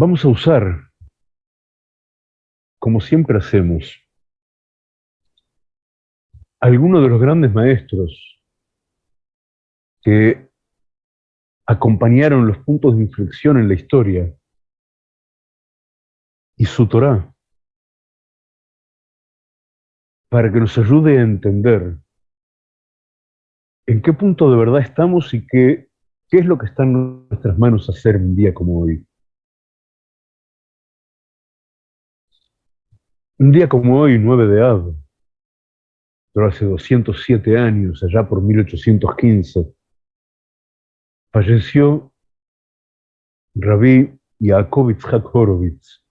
Vamos a usar, como siempre hacemos, algunos de los grandes maestros que acompañaron los puntos de inflexión en la historia y su Torah para que nos ayude a entender en qué punto de verdad estamos y qué, qué es lo que está en nuestras manos hacer un día como hoy. Un día como hoy, 9 de Av, pero hace 207 años, allá por 1815, falleció Rabí Yaakov Yitzhak Horowitz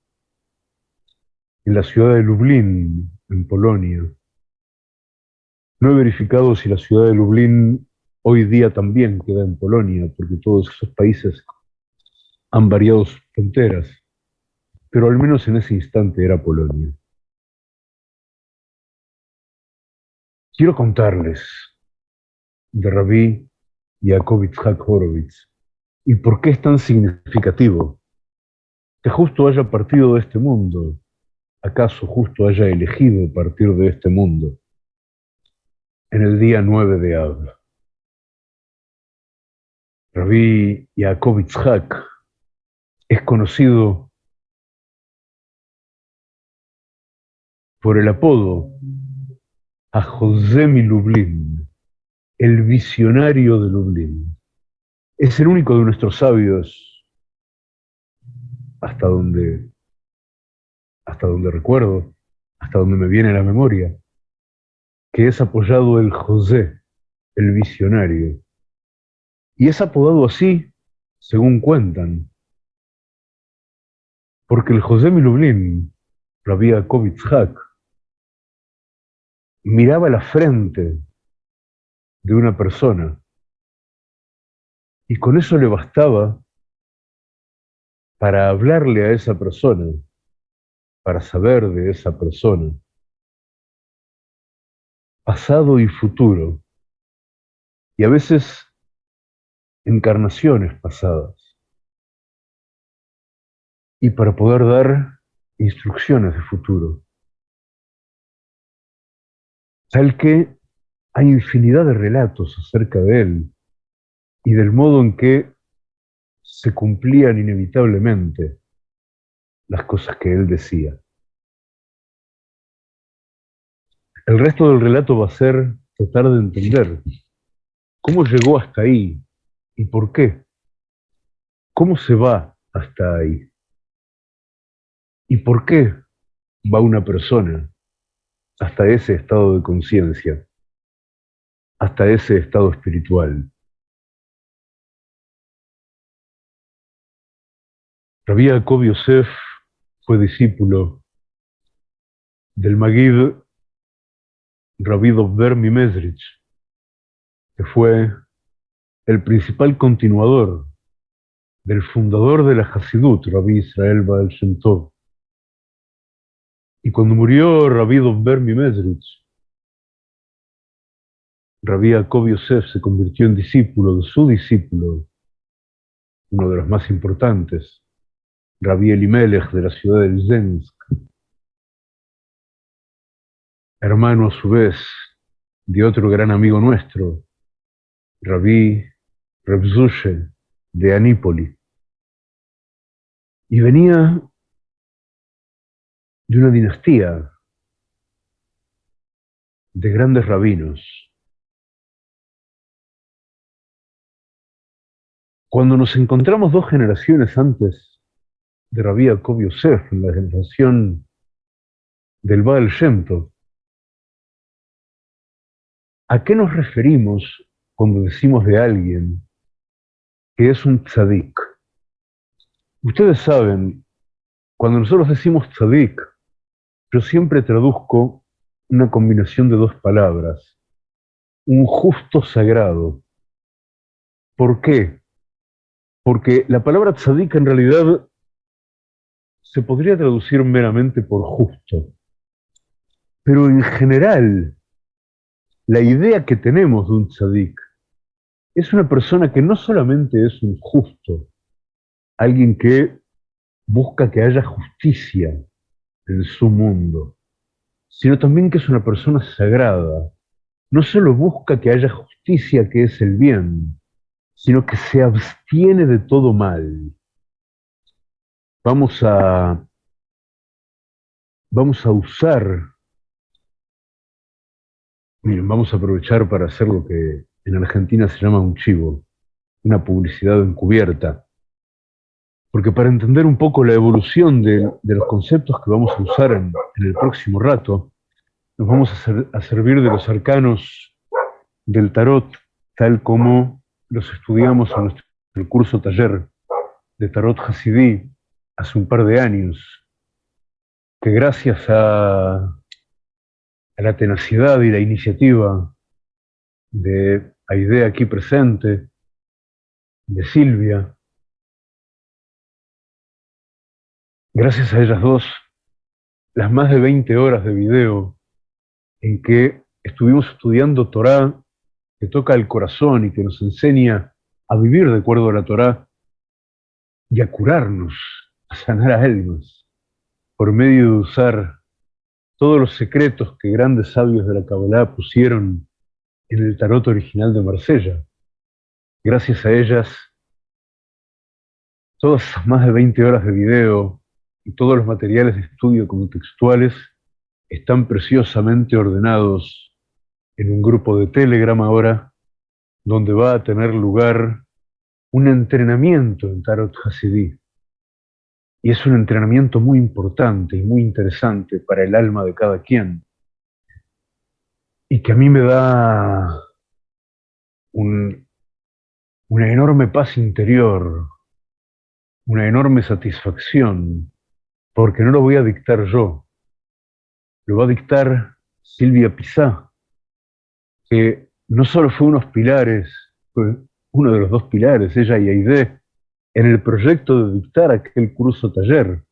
en la ciudad de Lublin, en Polonia. No he verificado si la ciudad de Lublin hoy día también queda en Polonia, porque todos esos países han variado sus fronteras, pero al menos en ese instante era Polonia. Quiero contarles de Rabí Yaakov Horowitz y por qué es tan significativo que justo haya partido de este mundo, acaso justo haya elegido partir de este mundo en el día 9 de Av. Rabí Yaakov es conocido por el apodo a José Mi Lublin, el visionario de Lublin. Es el único de nuestros sabios, hasta donde, hasta donde recuerdo, hasta donde me viene la memoria, que es apoyado el José, el visionario. Y es apodado así, según cuentan, porque el José Milublin, Rabbi Yaakov miraba la frente de una persona. Y con eso le bastaba para hablarle a esa persona, para saber de esa persona, pasado y futuro, y a veces encarnaciones pasadas, y para poder dar instrucciones de futuro. Tal que hay infinidad de relatos acerca de él y del modo en que se cumplían inevitablemente las cosas que él decía. El resto del relato va a ser tratar de entender cómo llegó hasta ahí y por qué. ¿Cómo se va hasta ahí? ¿Y por qué va una persona hasta ese estado de conciencia, hasta ese estado espiritual. Rabbi Jacob Yosef fue discípulo del Magid Rabbi Dovber Mimezrich, que fue el principal continuador del fundador de la Hasidut, Rabbi Israel Baal Shem Tov. Y cuando murió Rabbi Dovber Mimezrich, Rabbi Jacob Yosef se convirtió en discípulo de su discípulo, uno de los más importantes, Rabbi Elimelech de la ciudad de Zensk, hermano a su vez de otro gran amigo nuestro, Rabbi Rebzushe de Anípoli. Y venía de una dinastía de grandes rabinos. Cuando nos encontramos dos generaciones antes de Rabbi Jacob Yosef, en la generación del Baal Shem ¿a qué nos referimos cuando decimos de alguien que es un tzadik? Ustedes saben, cuando nosotros decimos tzadik, yo siempre traduzco una combinación de dos palabras. Un justo sagrado. ¿Por qué? Porque la palabra tzadik en realidad se podría traducir meramente por justo. Pero en general, la idea que tenemos de un tzadik es una persona que no solamente es un justo, alguien que busca que haya justicia en su mundo, sino también que es una persona sagrada. No solo busca que haya justicia, que es el bien, sino que se abstiene de todo mal. Vamos a, vamos a usar, miren, vamos a aprovechar para hacer lo que en Argentina se llama un chivo, una publicidad encubierta. Porque para entender un poco la evolución de, los conceptos que vamos a usar en, el próximo rato, nos vamos a, a servir de los arcanos del tarot, tal como los estudiamos en nuestro curso taller de Tarot Hasidí hace un par de años, que gracias a, la tenacidad y la iniciativa de Aide aquí presente, de Silvia, gracias a ellas dos, las más de 20 horas de video en que estuvimos estudiando Torah que toca el corazón y que nos enseña a vivir de acuerdo a la Torá y a curarnos, a sanar a almas, por medio de usar todos los secretos que grandes sabios de la Kabbalah pusieron en el tarot original de Marsella. Gracias a ellas, todas más de 20 horas de video y todos los materiales de estudio como textuales están preciosamente ordenados en un grupo de Telegram ahora, donde va a tener lugar un entrenamiento en Tarot Hasidí. Y es un entrenamiento muy importante y muy interesante para el alma de cada quien. Y que a mí me da una enorme paz interior, una enorme satisfacción, porque no lo voy a dictar yo, lo va a dictar Silvia Pizá, que no solo fue unos pilares, fue uno de los dos pilares, ella y Aide, en el proyecto de dictar aquel curso taller,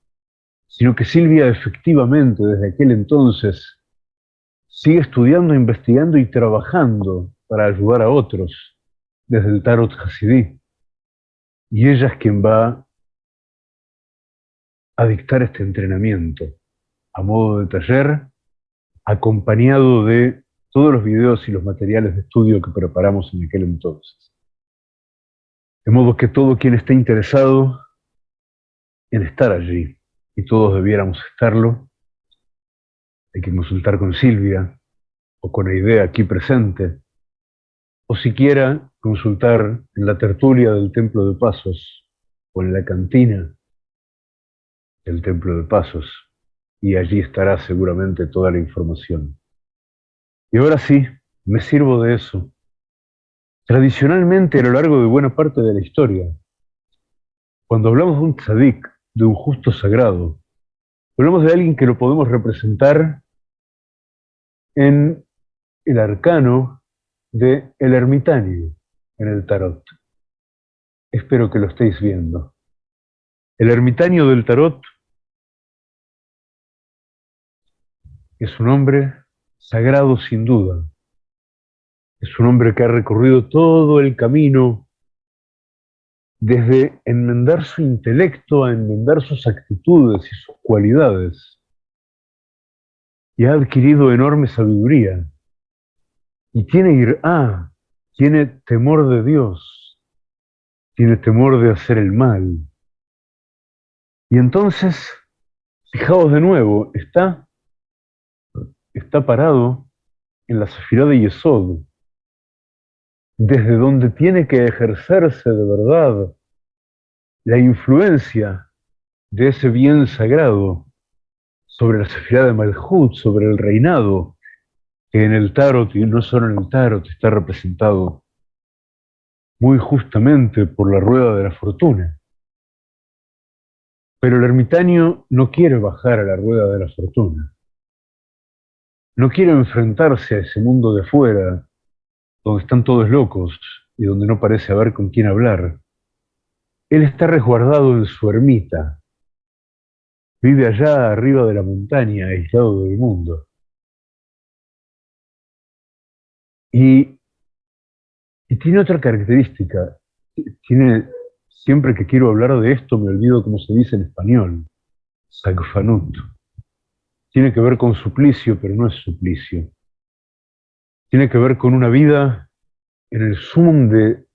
sino que Silvia efectivamente desde aquel entonces sigue estudiando, investigando y trabajando para ayudar a otros desde el Tarot Hasidí. Y ella es quien va a dictar este entrenamiento a modo de taller, acompañado de todos los videos y los materiales de estudio que preparamos en aquel entonces. De modo que todo quien esté interesado en estar allí, y todos debiéramos estarlo, hay que consultar con Silvia o con idea aquí presente, o siquiera consultar en la tertulia del Templo de Pasos o en la cantina del Templo de Pasos, y allí estará seguramente toda la información. Y ahora sí, me sirvo de eso. Tradicionalmente, a lo largo de buena parte de la historia, cuando hablamos de un tzadik, de un justo sagrado, hablamos de alguien que lo podemos representar en el arcano de el ermitaño en el tarot. Espero que lo estéis viendo. El ermitaño del tarot es un hombre sagrado sin duda. Es un hombre que ha recorrido todo el camino desde enmendar su intelecto a enmendar sus actitudes y sus cualidades. Y ha adquirido enorme sabiduría. Y tiene ir ah, tiene temor de Dios, tiene temor de hacer el mal. Y entonces, fijaos de nuevo, está está parado en la Sefirá de Yesod, desde donde tiene que ejercerse de verdad la influencia de ese bien sagrado sobre la Sefirá de Malhut, sobre el reinado, que en el Tarot, y no solo en el Tarot, está representado muy justamente por la rueda de la fortuna. Pero el ermitaño no quiere bajar a la rueda de la fortuna no quiere enfrentarse a ese mundo de afuera, donde están todos locos y donde no parece haber con quién hablar. Él está resguardado en su ermita. Vive allá arriba de la montaña, aislado del mundo. Y, y tiene otra característica. Tiene, siempre que quiero hablar de esto me olvido cómo se dice en español. Sagfanut. Tiene que ver con suplicio, pero no es suplicio. Tiene que ver con una vida en el sumum de,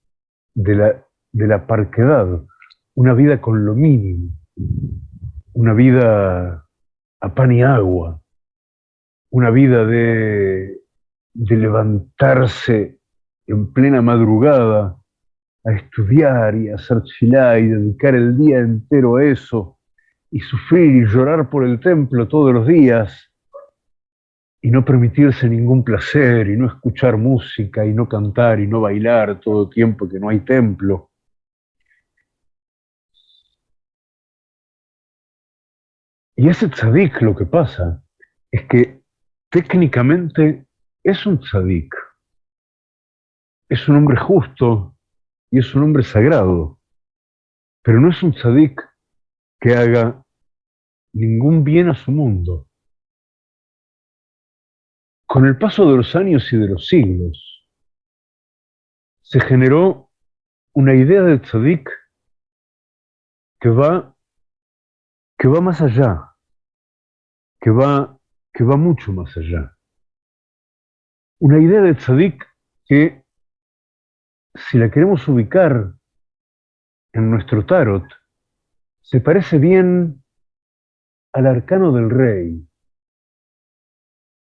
la parquedad, una vida con lo mínimo, una vida a pan y agua, una vida de, de levantarse en plena madrugada a estudiar y a hacer chilá y dedicar el día entero a eso, y sufrir y llorar por el templo todos los días, y no permitirse ningún placer, y no escuchar música, y no cantar, y no bailar todo el tiempo que no hay templo. Y ese tzadik lo que pasa es que técnicamente es un tzadik. Es un hombre justo y es un hombre sagrado. Pero no es un tzadik que haga ningún bien a su mundo. Con el paso de los años y de los siglos, se generó una idea de tzadik que va, que va más allá, que va, que va mucho más allá. Una idea de tzadik que, si la queremos ubicar en nuestro tarot, se parece bien al arcano del rey,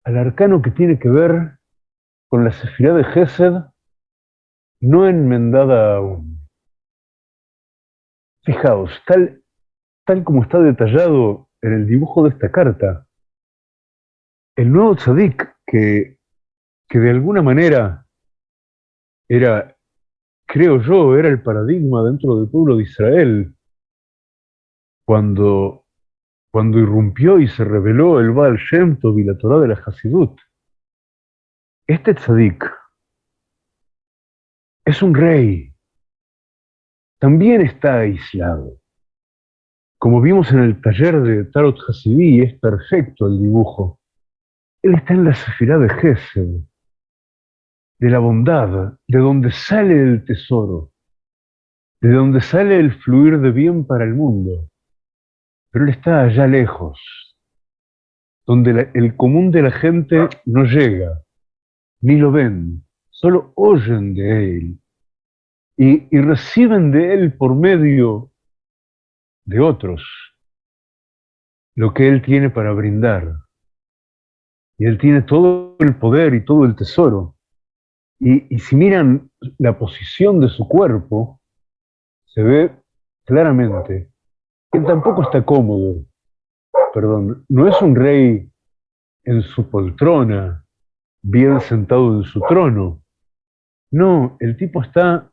al arcano que tiene que ver con la sefirá de Gesed no enmendada aún. Fijaos, tal, tal como está detallado en el dibujo de esta carta, el nuevo tzadik que, que de alguna manera era, creo yo, era el paradigma dentro del pueblo de Israel, cuando cuando irrumpió y se reveló el Baal Shem Tov y la Torah de la Hasidut. Este tzadik es un rey. También está aislado. Como vimos en el taller de Tarot Hasidí, es perfecto el dibujo. Él está en la sefirá de Gesed, de la bondad, de donde sale el tesoro, de donde sale el fluir de bien para el mundo pero él está allá lejos, donde el común de la gente no llega, ni lo ven, solo oyen de él y, reciben de él por medio de otros lo que él tiene para brindar. Y él tiene todo el poder y todo el tesoro. Y, si miran la posición de su cuerpo, se ve claramente que tampoco está cómodo. Perdón, no es un rey en su poltrona, bien sentado en su trono. No, el tipo está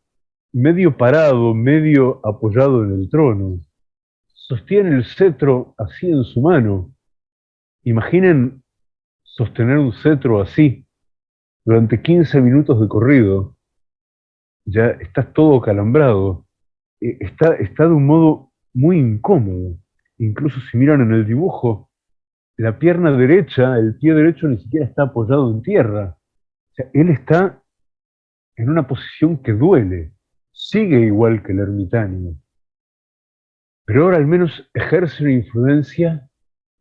medio parado, medio apoyado en el trono. Sostiene el cetro así en su mano. Imaginen sostener un cetro así durante 15 minutos de corrido. Ya está todo calambrado. Eh, está, está de un modo muy incómodo. Incluso si miran en el dibujo, la pierna derecha, el pie derecho ni siquiera está apoyado en tierra. Él está en una posición que duele, sigue igual que el ermitaño. Pero ahora al menos ejerce una influencia,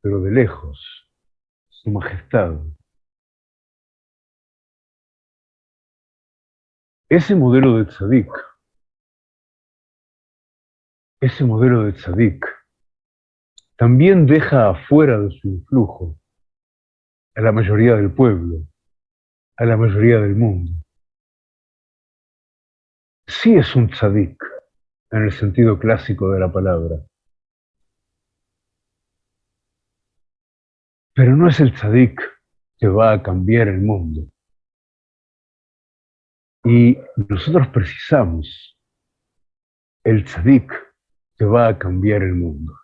pero de lejos, su majestad. Ese modelo de tzadik ese modelo de tzadik también deja afuera de su influjo a la mayoría del pueblo, a la mayoría del mundo. Sí es un tzadik en el sentido clásico de la palabra, pero no es el tzadik que va a cambiar el mundo. Y nosotros precisamos el tzadik que va a cambiar el mundo.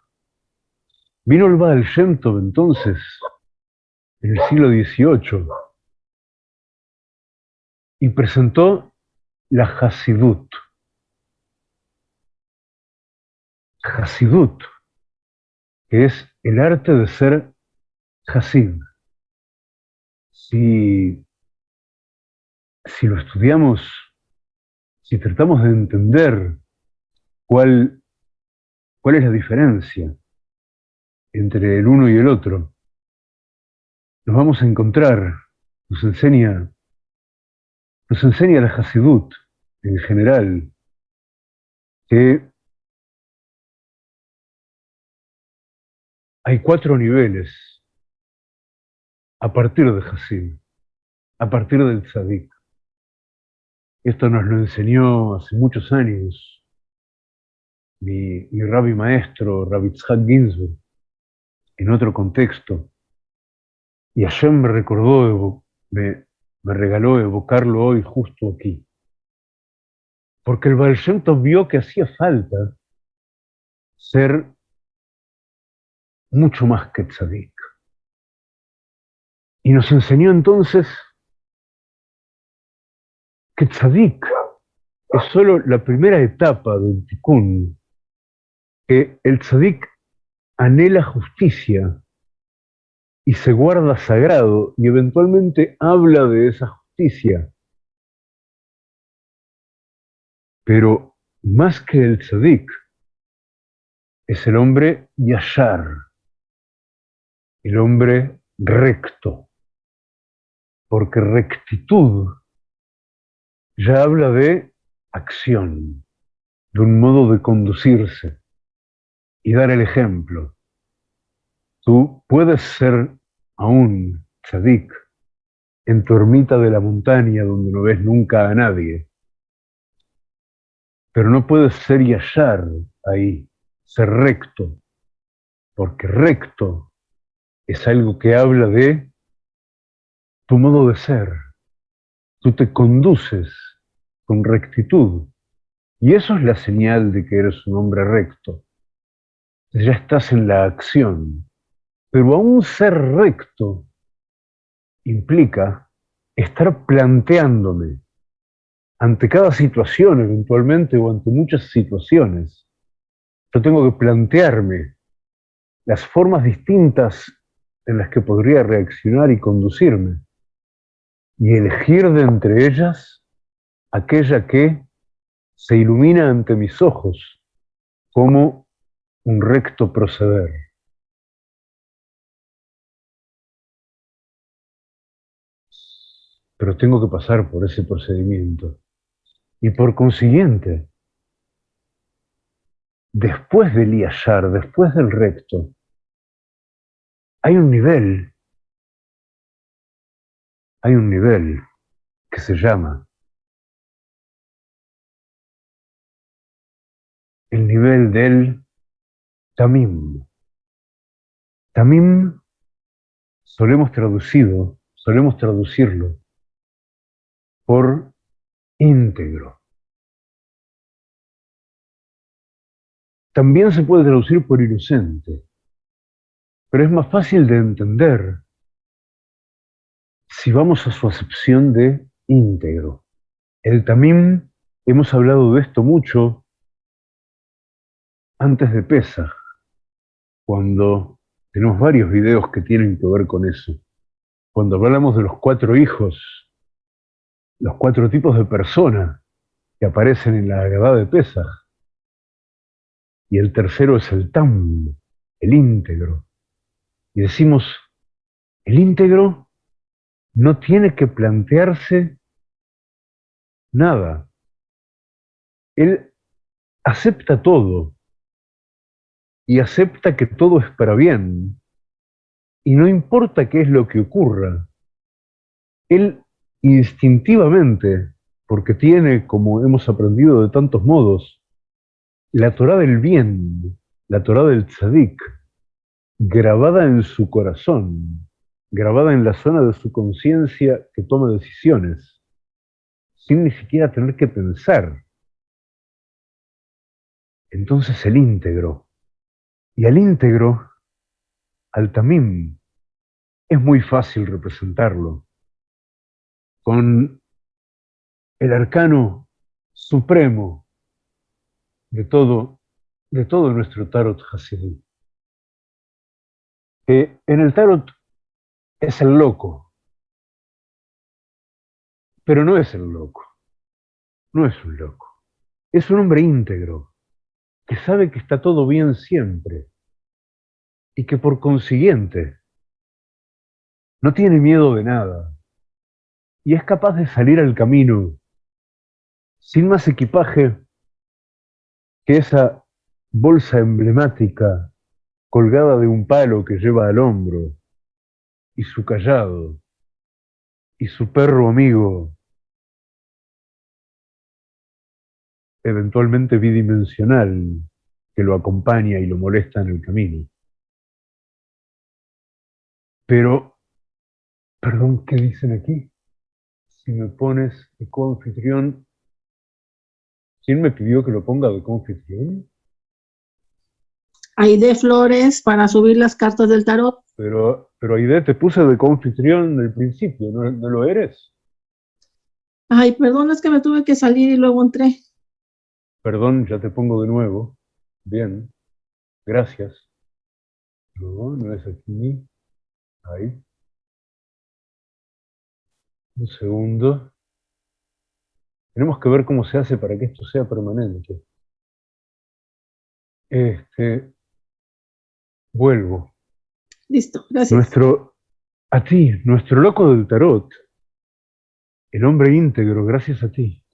Vino el Baal Shem entonces, en el siglo XVIII, y presentó la Hasidut. Hasidut, que es el arte de ser Hasid. Si, si lo estudiamos, si tratamos de entender cuál, cuál es la diferencia entre el uno y el otro, nos vamos a encontrar, nos enseña, nos enseña la Hasidut en general, que hay cuatro niveles a partir de Hasid, a partir del Tzadik. Esto nos lo enseñó hace muchos años mi, mi rabbi maestro, Rabbi Tzhak Ginsburg, en otro contexto. Y Hashem me recordó, me, me regaló evocarlo hoy justo aquí. Porque el Baal vio que hacía falta ser mucho más que tzadik. Y nos enseñó entonces que tzadik es solo la primera etapa del tikkun, que el tzadik anhela justicia y se guarda sagrado y eventualmente habla de esa justicia. Pero más que el tzadik, es el hombre yashar, el hombre recto, porque rectitud ya habla de acción, de un modo de conducirse y dar el ejemplo. Tú puedes ser aún tzadik en tu ermita de la montaña donde no ves nunca a nadie, pero no puedes ser yashar ahí, ser recto, porque recto es algo que habla de tu modo de ser. Tú te conduces con rectitud. Y eso es la señal de que eres un hombre recto. Ya estás en la acción. Pero aún ser recto implica estar planteándome ante cada situación eventualmente o ante muchas situaciones. Yo tengo que plantearme las formas distintas en las que podría reaccionar y conducirme, y elegir de entre ellas aquella que se ilumina ante mis ojos como un recto proceder. Pero tengo que pasar por ese procedimiento. Y por consiguiente, después del yashar, después del recto, hay un nivel, hay un nivel que se llama el nivel del tamim. Tamim solemos traducido, solemos traducirlo por íntegro. También se puede traducir por inocente pero es más fácil de entender si vamos a su acepción de íntegro. El tamim, hemos hablado de esto mucho antes de Pesach, cuando tenemos varios videos que tienen que ver con eso. Cuando hablamos de los cuatro hijos, los cuatro tipos de personas que aparecen en la Agadá de Pesach. Y el tercero es el tam, el íntegro y decimos, el íntegro no tiene que plantearse nada. Él acepta todo y acepta que todo es para bien. Y no importa qué es lo que ocurra. Él instintivamente, porque tiene, como hemos aprendido de tantos modos, la Torah del bien, la Torah del tzadik, grabada en su corazón, grabada en la zona de su conciencia que toma decisiones, sin ni siquiera tener que pensar. Entonces el íntegro, y al íntegro, al tamim, es muy fácil representarlo. Con el arcano supremo de todo, de todo nuestro tarot Hasidí. Que en el tarot es el loco, pero no es el loco, no es un loco, es un hombre íntegro, que sabe que está todo bien siempre y que por consiguiente no tiene miedo de nada y es capaz de salir al camino sin más equipaje que esa bolsa emblemática colgada de un palo que lleva al hombro y su callado y su perro amigo eventualmente bidimensional que lo acompaña y lo molesta en el camino. Pero, perdón, ¿qué dicen aquí? Si me pones de coanfitrión, ¿quién me pidió que lo ponga de coanfitrión? Aide Flores para subir las cartas del tarot. Pero, pero Aide, te puse de coanfitrión en el principio, ¿no, ¿no lo eres? Ay, perdón, es que me tuve que salir y luego entré. Perdón, ya te pongo de nuevo. Bien, gracias. No, no es aquí. Ahí. Un segundo. Tenemos que ver cómo se hace para que esto sea permanente. Este, vuelvo. Listo, gracias. Nuestro, a ti, nuestro loco del tarot, el hombre íntegro, gracias a ti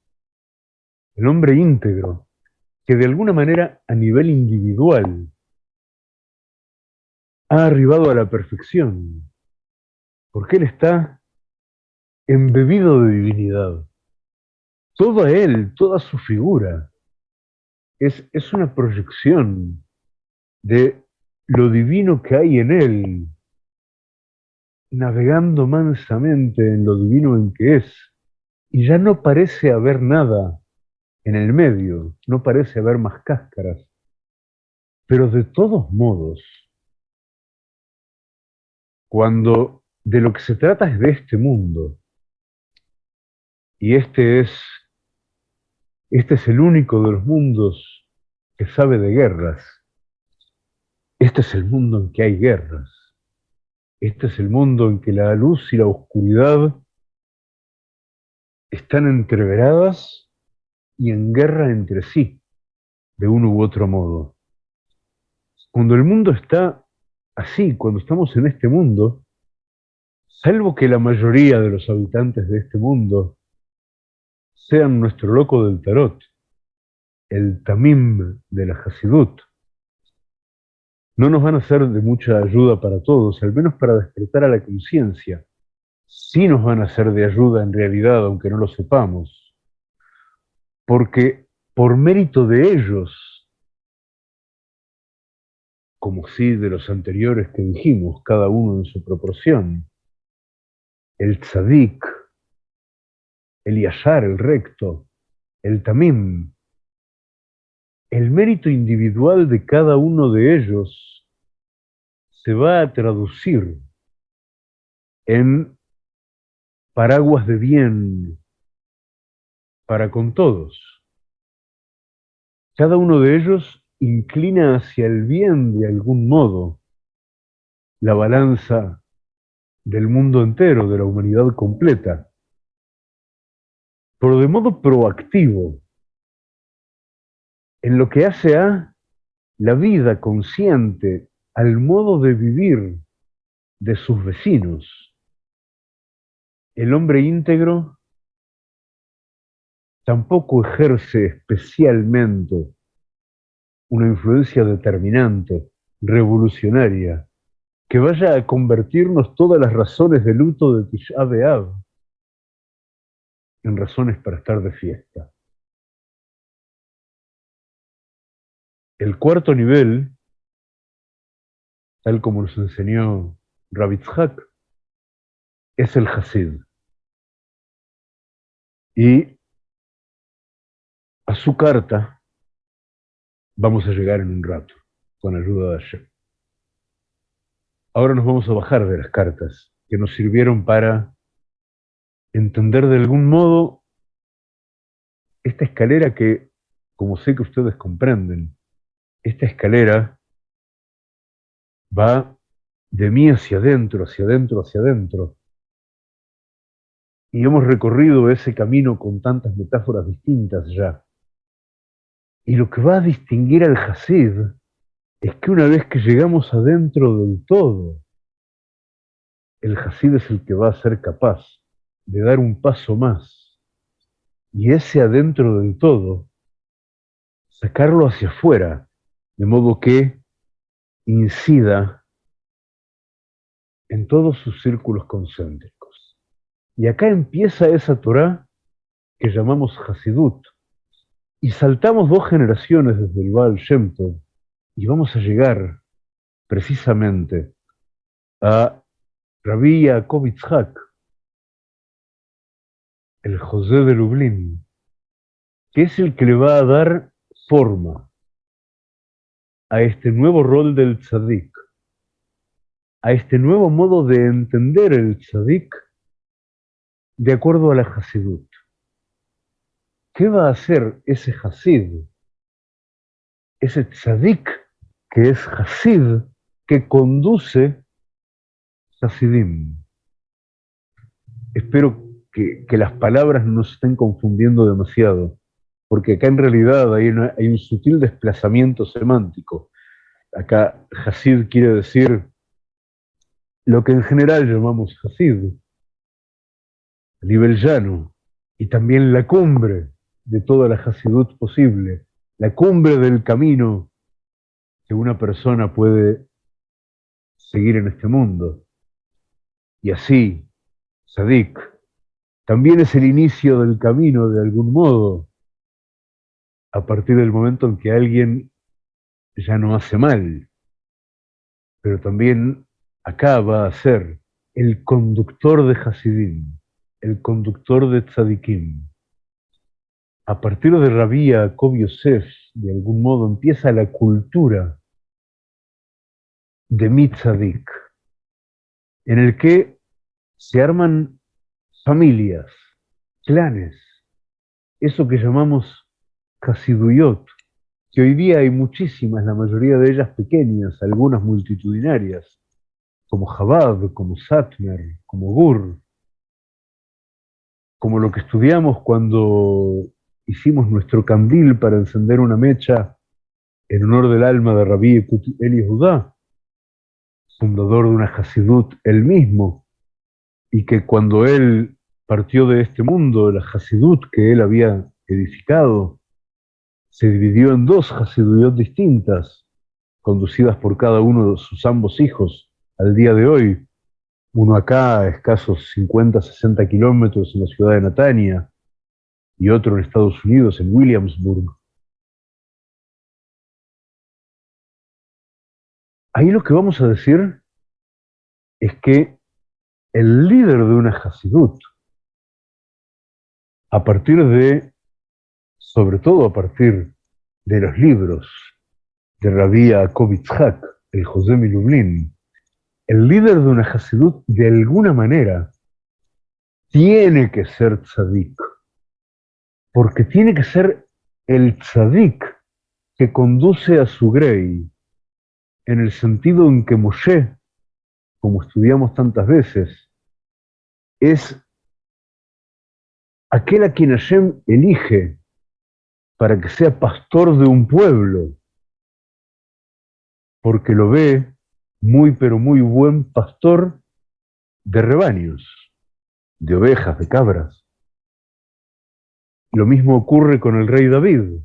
el hombre íntegro, que de alguna manera a nivel individual ha arribado a la perfección, porque él está embebido de divinidad. Todo él, toda su figura, es, es una proyección de lo divino que hay en él, navegando mansamente en lo divino en que es, y ya no parece haber nada en el medio no parece haber más cáscaras, pero de todos modos, cuando de lo que se trata es de este mundo, y este es, este es el único de los mundos que sabe de guerras, este es el mundo en que hay guerras, este es el mundo en que la luz y la oscuridad están entreveradas y en guerra entre sí, de uno u otro modo. Cuando el mundo está así, cuando estamos en este mundo, salvo que la mayoría de los habitantes de este mundo sean nuestro loco del tarot, el tamim de la Hasidut, no nos van a ser de mucha ayuda para todos, al menos para despertar a la conciencia. Sí nos van a ser de ayuda en realidad, aunque no lo sepamos porque por mérito de ellos, como sí de los anteriores que dijimos, cada uno en su proporción, el tzadik, el yashar, el recto, el tamim, el mérito individual de cada uno de ellos se va a traducir en paraguas de bien, para con todos. Cada uno de ellos inclina hacia el bien de algún modo la balanza del mundo entero, de la humanidad completa, pero de modo proactivo, en lo que hace a la vida consciente, al modo de vivir de sus vecinos. El hombre íntegro tampoco ejerce especialmente una influencia determinante, revolucionaria, que vaya a convertirnos todas las razones de luto de Tisha B'Av en razones para estar de fiesta. El cuarto nivel, tal como nos enseñó Rabitzhak, es el Hasid. Y a su carta vamos a llegar en un rato, con ayuda de Hashem. Ahora nos vamos a bajar de las cartas que nos sirvieron para entender de algún modo esta escalera que, como sé que ustedes comprenden, esta escalera va de mí hacia adentro, hacia adentro, hacia adentro. Y hemos recorrido ese camino con tantas metáforas distintas ya. Y lo que va a distinguir al Hasid es que una vez que llegamos adentro del todo, el Hasid es el que va a ser capaz de dar un paso más. Y ese adentro del todo, sacarlo hacia afuera, de modo que incida en todos sus círculos concéntricos. Y acá empieza esa Torah que llamamos Hasidut. Y saltamos dos generaciones desde el Baal Shem y vamos a llegar precisamente a Rabbi Yaakov el José de Lublin, que es el que le va a dar forma a este nuevo rol del tzadik, a este nuevo modo de entender el tzadik de acuerdo a la Hasidut. ¿Qué va a hacer ese Hasid? Ese tzadik que es Hasid, que conduce Hasidim. Espero que, las palabras no se estén confundiendo demasiado porque acá en realidad hay, hay un sutil desplazamiento semántico. Acá Hasid quiere decir lo que en general llamamos Hasid, a nivel llano, y también la cumbre de toda la Hasidut posible, la cumbre del camino que una persona puede seguir en este mundo. Y así, Sadik, también es el inicio del camino de algún modo, a partir del momento en que alguien ya no hace mal, pero también acá va a ser el conductor de Hasidim, el conductor de Tzadikim. A partir de Rabí Jacob de algún modo, empieza la cultura de Mitzadik, en el que se arman familias, clanes, eso que llamamos Hasiduyot, que hoy día hay muchísimas, la mayoría de ellas pequeñas, algunas multitudinarias, como Jabad, como Satmer, como Gur, como lo que estudiamos cuando hicimos nuestro candil para encender una mecha en honor del alma de Rabí Eli Judá, fundador de una Hasidut él mismo, y que cuando él partió de este mundo, la Hasidut que él había edificado, se dividió en dos Hasiduyot distintas, conducidas por cada uno de sus ambos hijos al día de hoy, uno acá a escasos 50, 60 kilómetros en la ciudad de Natania y otro en Estados Unidos, en Williamsburg. Ahí lo que vamos a decir es que el líder de una Hasidut, a partir de sobre todo a partir de los libros de Rabbi Yaakov el José Milublin, el líder de una Hasidut de alguna manera tiene que ser tzadik, porque tiene que ser el tzadik que conduce a su grey, en el sentido en que Moshe, como estudiamos tantas veces, es aquel a quien Hashem elige para que sea pastor de un pueblo, porque lo ve muy pero muy buen pastor de rebaños, de ovejas, de cabras. Lo mismo ocurre con el rey David.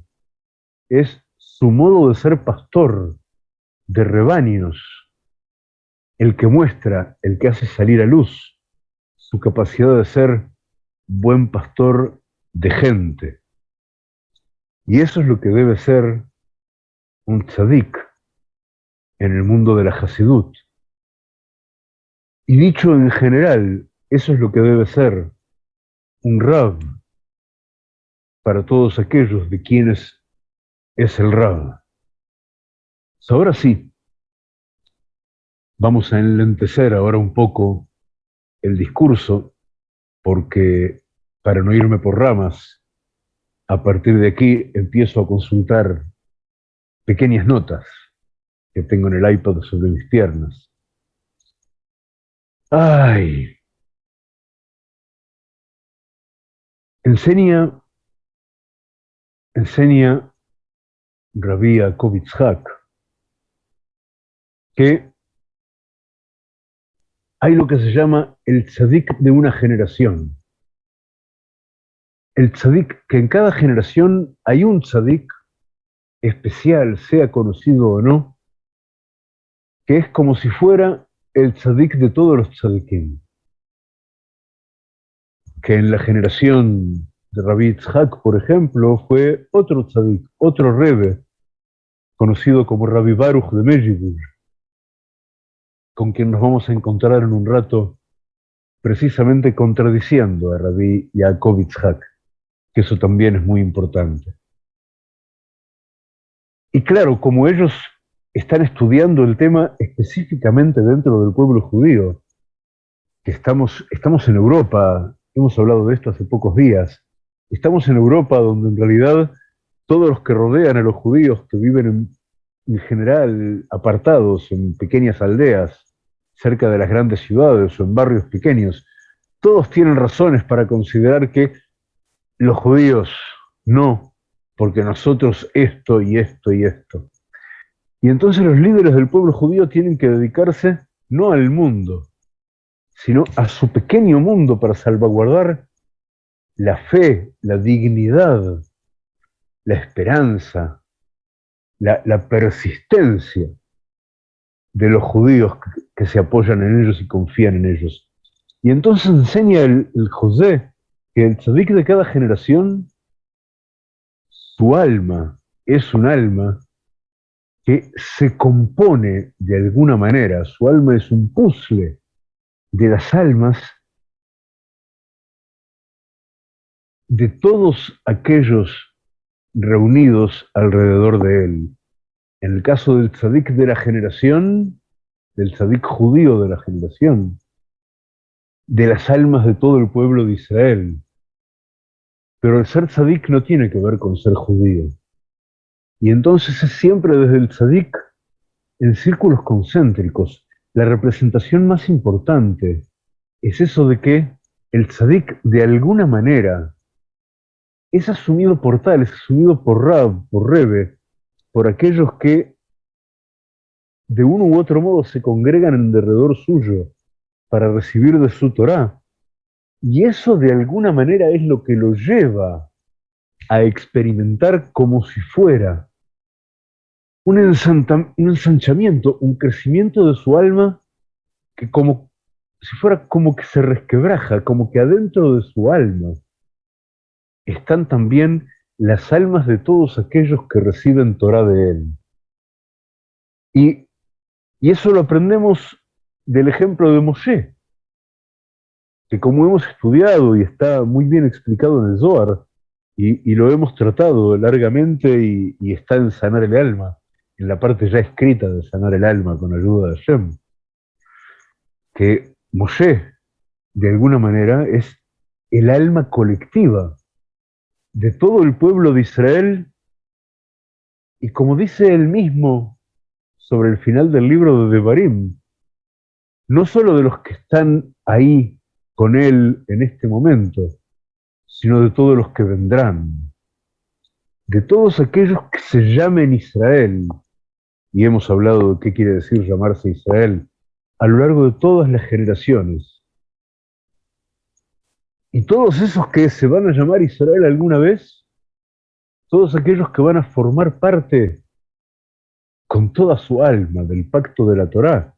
Es su modo de ser pastor de rebaños el que muestra, el que hace salir a luz su capacidad de ser buen pastor de gente. Y eso es lo que debe ser un tzadik en el mundo de la Hasidut. Y dicho en general, eso es lo que debe ser un Rab para todos aquellos de quienes es el Rab. Ahora sí, vamos a enlentecer ahora un poco el discurso, porque para no irme por ramas, a partir de aquí empiezo a consultar pequeñas notas que tengo en el iPad sobre mis piernas. Ay. Enseña, enseña Rabbi Kovitzhak que hay lo que se llama el tzadik de una generación. El tzadik, que en cada generación hay un tzadik especial, sea conocido o no, que es como si fuera el tzadik de todos los tzadikim. Que en la generación Rabbi Tzhak, por ejemplo, fue otro tzadik, otro rebe, conocido como Rabbi Baruch de Mejibur, con quien nos vamos a encontrar en un rato, precisamente contradiciendo a Rabbi Yaakov Tzhak, que eso también es muy importante. Y claro, como ellos están estudiando el tema específicamente dentro del pueblo judío, que estamos, estamos en Europa, hemos hablado de esto hace pocos días, estamos en Europa donde en realidad todos los que rodean a los judíos, que viven en, en general apartados en pequeñas aldeas, cerca de las grandes ciudades o en barrios pequeños, todos tienen razones para considerar que los judíos no, porque nosotros esto y esto y esto. Y entonces los líderes del pueblo judío tienen que dedicarse no al mundo, sino a su pequeño mundo para salvaguardar la fe, la dignidad, la esperanza, la, persistencia de los judíos que, se apoyan en ellos y confían en ellos. Y entonces enseña el, el José que el tzadik de cada generación su alma es un alma que se compone de alguna manera, su alma es un puzzle de las almas de todos aquellos reunidos alrededor de él. En el caso del tzadik de la generación, del tzadik judío de la generación, de las almas de todo el pueblo de Israel, pero el ser tzadik no tiene que ver con ser judío. Y entonces es siempre desde el tzadik, en círculos concéntricos, la representación más importante es eso de que el tzadik de alguna manera es asumido por tal, es asumido por Rab, por Rebe, por aquellos que de uno u otro modo se congregan en derredor suyo para recibir de su Torah y eso de alguna manera es lo que lo lleva a experimentar como si fuera un, ensanchamiento, un crecimiento de su alma que como si fuera como que se resquebraja, como que adentro de su alma están también las almas de todos aquellos que reciben Torah de él. Y, y eso lo aprendemos del ejemplo de Moshe que como hemos estudiado y está muy bien explicado en el Zohar, y, lo hemos tratado largamente y, está en sanar el alma, en la parte ya escrita de sanar el alma con ayuda de Hashem, que Moshe, de alguna manera, es el alma colectiva de todo el pueblo de Israel, y como dice él mismo sobre el final del libro de Devarim, no solo de los que están ahí con Él en este momento, sino de todos los que vendrán, de todos aquellos que se llamen Israel, y hemos hablado de qué quiere decir llamarse Israel, a lo largo de todas las generaciones. Y todos esos que se van a llamar Israel alguna vez, todos aquellos que van a formar parte con toda su alma del pacto de la Torá,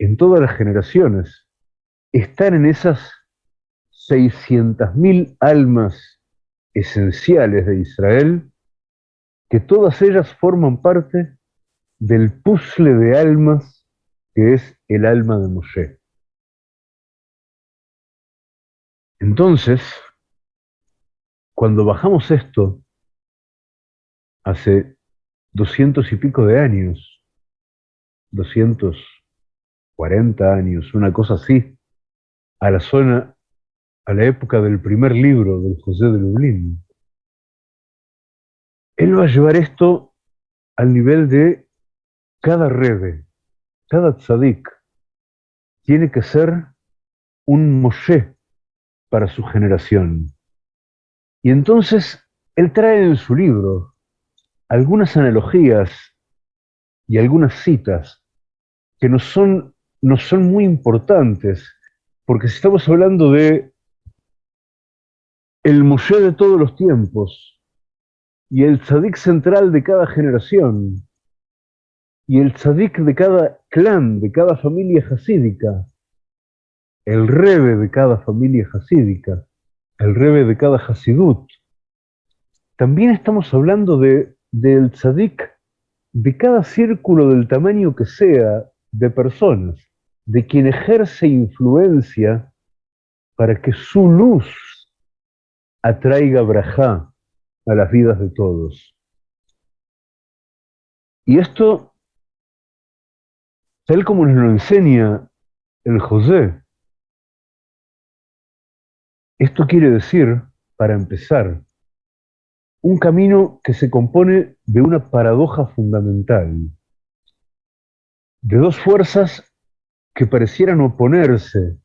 en todas las generaciones, están en esas 600.000 almas esenciales de Israel, que todas ellas forman parte del puzzle de almas que es el alma de Moshe. Entonces, cuando bajamos esto, hace doscientos y pico de años, 240 años, una cosa así, a la zona, a la época del primer libro del José de Lublin. Él va a llevar esto al nivel de cada rebe, cada tzadik, tiene que ser un Moshe para su generación. Y entonces él trae en su libro algunas analogías y algunas citas que nos son, son muy importantes, porque si estamos hablando de el Moshe de todos los tiempos y el tzadik central de cada generación y el tzadik de cada clan, de cada familia hasídica, el rebe de cada familia hasídica, el rebe de cada hasidut. También estamos hablando de, del tzadik de cada círculo del tamaño que sea de personas, de quien ejerce influencia para que su luz atraiga brajá a las vidas de todos. Y esto, tal como nos lo enseña el José, esto quiere decir, para empezar, un camino que se compone de una paradoja fundamental, de dos fuerzas que parecieran oponerse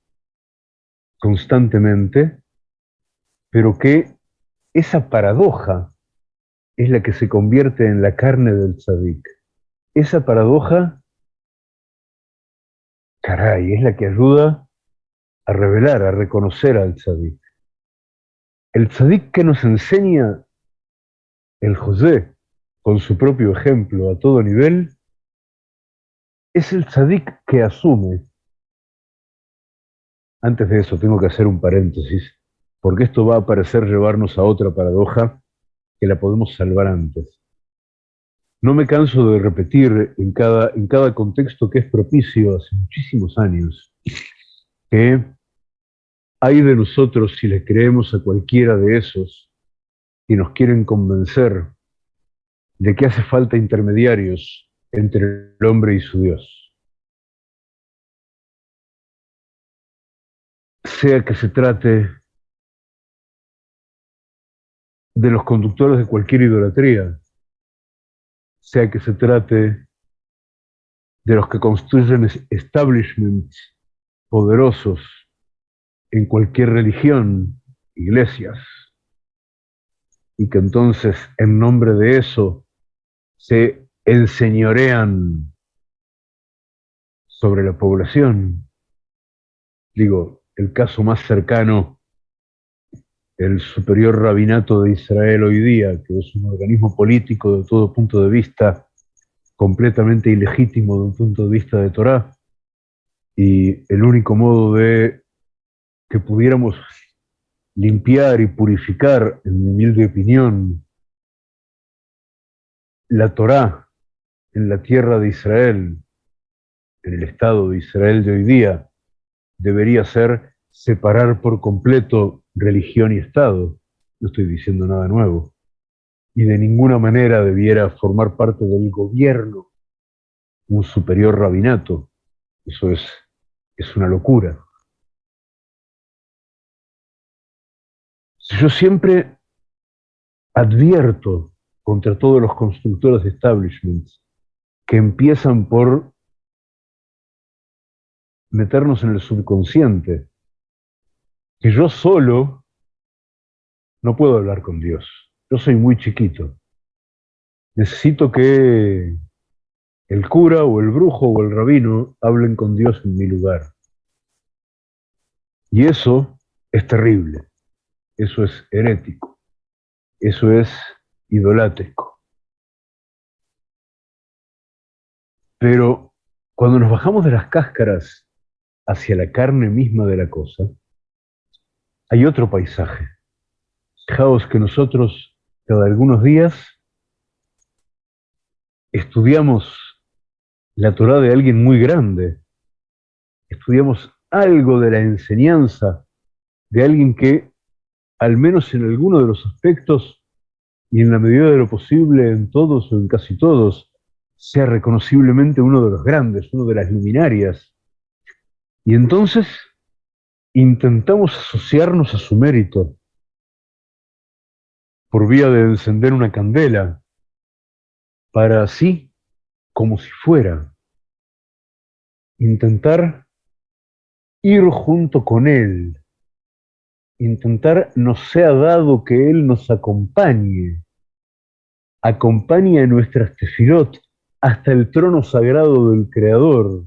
constantemente, pero que esa paradoja es la que se convierte en la carne del tzadik. Esa paradoja, caray, es la que ayuda a revelar, a reconocer al tzadik. El tzadik que nos enseña el José, con su propio ejemplo a todo nivel, es el tzadik que asume. Antes de eso tengo que hacer un paréntesis, porque esto va a parecer llevarnos a otra paradoja que la podemos salvar antes. No me canso de repetir en cada, en cada contexto que es propicio hace muchísimos años, que hay de nosotros si le creemos a cualquiera de esos y nos quieren convencer de que hace falta intermediarios entre el hombre y su Dios. Sea que se trate de los conductores de cualquier idolatría, sea que se trate de los que construyen establishments poderosos en cualquier religión, iglesias, y que entonces en nombre de eso se enseñorean sobre la población. Digo, el caso más cercano, el superior rabinato de Israel hoy día, que es un organismo político de todo punto de vista completamente ilegítimo de un punto de vista de Torah, y el único modo de que pudiéramos limpiar y purificar, en mi humilde opinión, la Torá en la tierra de Israel, en el Estado de Israel de hoy día, debería ser separar por completo religión y Estado. No estoy diciendo nada nuevo. Y de ninguna manera debiera formar parte del gobierno un superior rabinato. Eso es, es una locura. Yo siempre advierto contra todos los constructores de establishments que empiezan por meternos en el subconsciente, que yo solo no puedo hablar con Dios. Yo soy muy chiquito. Necesito que el cura o el brujo o el rabino hablen con Dios en mi lugar. Y eso es terrible. Eso es herético. Eso es idolátrico. Pero cuando nos bajamos de las cáscaras hacia la carne misma de la cosa, hay otro paisaje. Fijaos que nosotros cada algunos días estudiamos la Torah de alguien muy grande, estudiamos algo de la enseñanza de alguien que al menos en alguno de los aspectos y en la medida de lo posible en todos o en casi todos, sea reconociblemente uno de los grandes, uno de las luminarias. Y entonces intentamos asociarnos a su mérito por vía de encender una candela para así, como si fuera, intentar ir junto con Él, intentar nos sea dado que Él nos acompañe, acompañe a nuestras tefilot hasta el trono sagrado del Creador,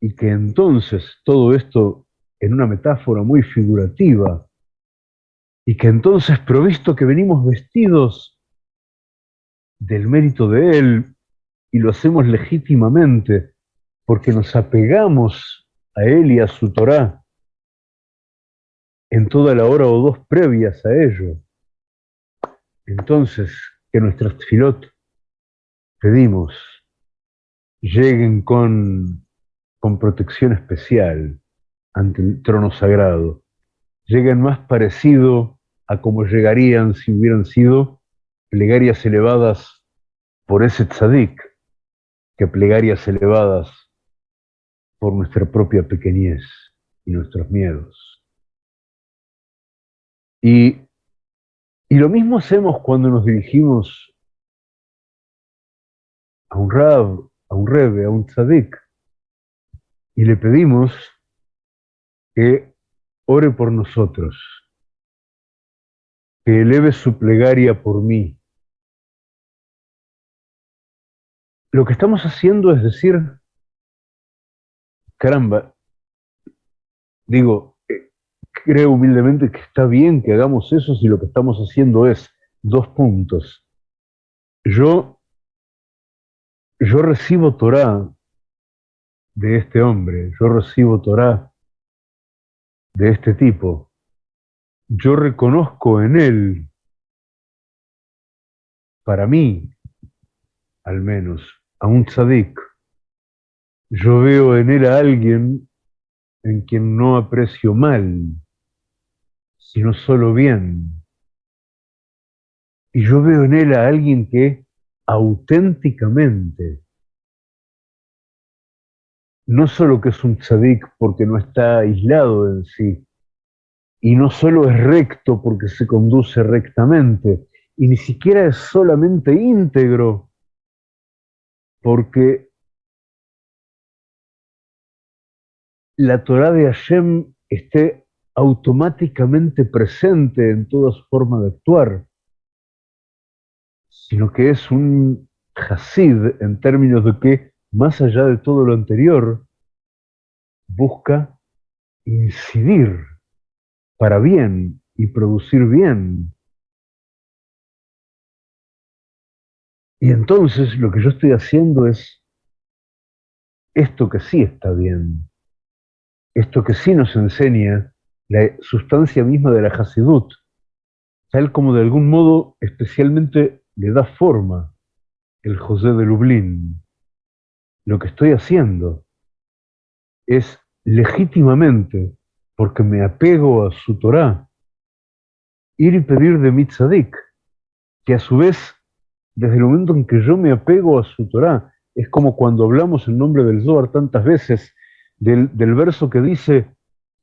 y que entonces todo esto en una metáfora muy figurativa, y que entonces, provisto que venimos vestidos del mérito de Él, y lo hacemos legítimamente, porque nos apegamos a Él y a su Torá en toda la hora o dos previas a ello. Entonces, que nuestras filot pedimos lleguen con, con protección especial ante el trono sagrado, lleguen más parecido a como llegarían si hubieran sido plegarias elevadas por ese tzadik, que plegarias elevadas por nuestra propia pequeñez y nuestros miedos. Y, y lo mismo hacemos cuando nos dirigimos a un rab, a un rebe, a un tzadik, y le pedimos que ore por nosotros, que eleve su plegaria por mí. Lo que estamos haciendo es decir, caramba, digo, creo humildemente que está bien que hagamos eso si lo que estamos haciendo es dos puntos. Yo, yo recibo Torah de este hombre, yo recibo Torah de este tipo, yo reconozco en él, para mí, al menos, a un tzadik, yo veo en él a alguien en quien no aprecio mal, sino solo bien. Y yo veo en él a alguien que auténticamente, no solo que es un tzadik porque no está aislado en sí, y no solo es recto porque se conduce rectamente, y ni siquiera es solamente íntegro, porque la Torah de Hashem esté automáticamente presente en toda su forma de actuar, sino que es un hasid en términos de que, más allá de todo lo anterior, busca incidir para bien y producir bien. Y entonces lo que yo estoy haciendo es esto que sí está bien, esto que sí nos enseña la sustancia misma de la Hasidut, tal como de algún modo especialmente le da forma el José de Lublin. Lo que estoy haciendo es legítimamente porque me apego a su Torah, ir y pedir de mi tzadik, que a su vez, desde el momento en que yo me apego a su Torah, es como cuando hablamos en nombre del Zohar tantas veces, del, verso que dice,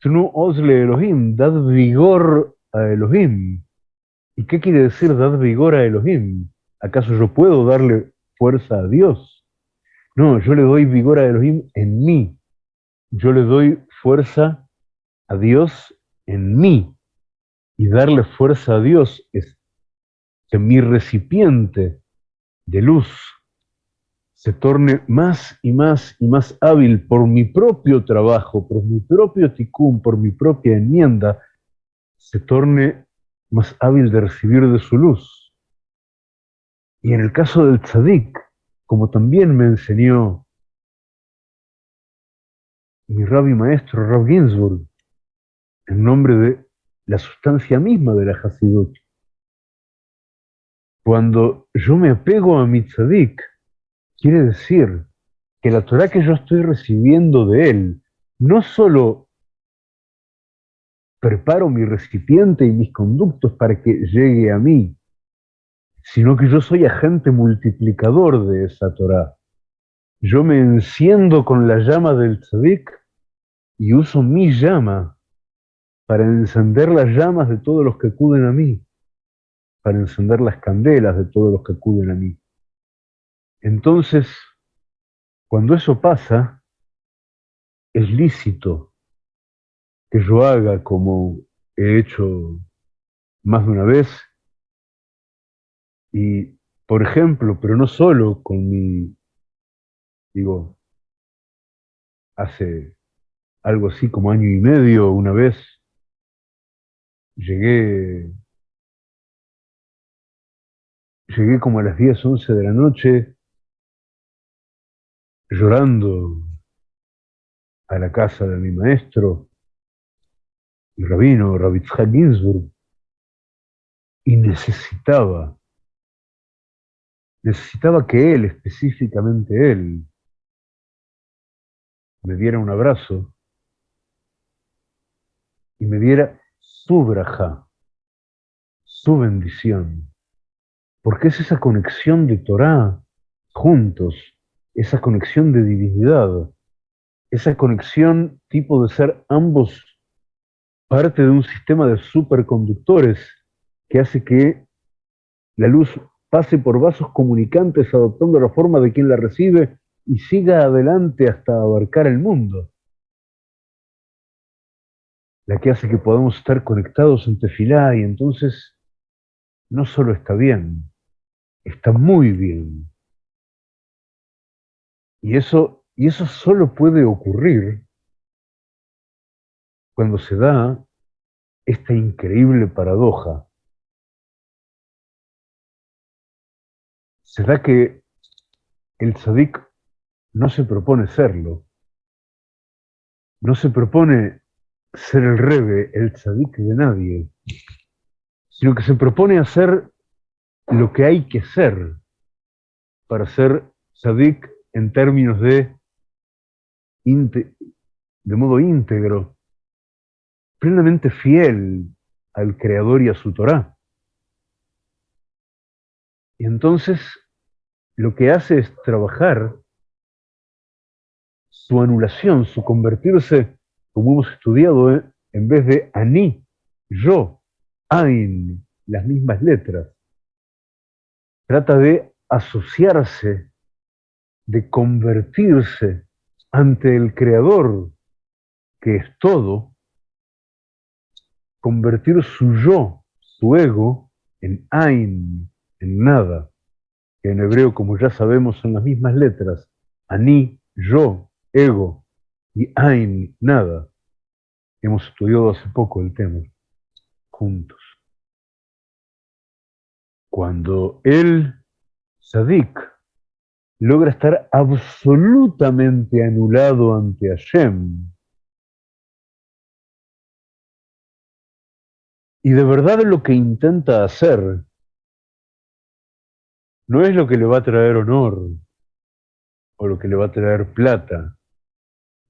Tnu Osle Elohim, dad vigor a Elohim. ¿Y qué quiere decir dad vigor a Elohim? ¿Acaso yo puedo darle fuerza a Dios? No, yo le doy vigor a Elohim en mí. Yo le doy fuerza a Dios en mí. Y darle fuerza a Dios es que mi recipiente de luz se torne más y más y más hábil por mi propio trabajo, por mi propio ticún, por mi propia enmienda, se torne más hábil de recibir de su luz. Y en el caso del tzadik, como también me enseñó mi rabbi maestro, Rab Ginsburg, en nombre de la sustancia misma de la Hasidut. Cuando yo me apego a mi tzadik, quiere decir que la Torah que yo estoy recibiendo de él, no solo preparo mi recipiente y mis conductos para que llegue a mí, sino que yo soy agente multiplicador de esa Torah. Yo me enciendo con la llama del tzadik y uso mi llama para encender las llamas de todos los que acuden a mí, para encender las candelas de todos los que acuden a mí. Entonces, cuando eso pasa, es lícito que yo haga como he hecho más de una vez. Y, por ejemplo, pero no solo con mi, digo, hace algo así como año y medio, una vez, llegué, llegué como a las 10, 11 de la noche, llorando a la casa de mi maestro, el rabino Rabitzhak Ginsburg, y necesitaba, necesitaba que él, específicamente él, me diera un abrazo y me diera su braja, su bendición, porque es esa conexión de Torah juntos, esa conexión de divinidad, esa conexión tipo de ser ambos parte de un sistema de superconductores que hace que la luz pase por vasos comunicantes adoptando la forma de quien la recibe y siga adelante hasta abarcar el mundo. La que hace que podamos estar conectados en tefilá y entonces no solo está bien, está muy bien. Y eso, y eso solo puede ocurrir cuando se da esta increíble paradoja. Se da que el tzadik no se propone serlo. No se propone ser el rebe, el tzadik de nadie, sino que se propone hacer lo que hay que ser para ser tzadik en términos de, de modo íntegro, plenamente fiel al Creador y a su Torah. Y entonces lo que hace es trabajar su anulación, su convertirse, como hemos estudiado, ¿eh? en vez de ani, yo, ain, las mismas letras. Trata de asociarse, de convertirse ante el Creador, que es todo, convertir su yo, su ego, en ain, en nada, que en hebreo, como ya sabemos, son las mismas letras, ani, yo, ego y Ain, nada. Hemos estudiado hace poco el tema, juntos. Cuando el Sadik logra estar absolutamente anulado ante Hashem, y de verdad lo que intenta hacer no es lo que le va a traer honor o lo que le va a traer plata,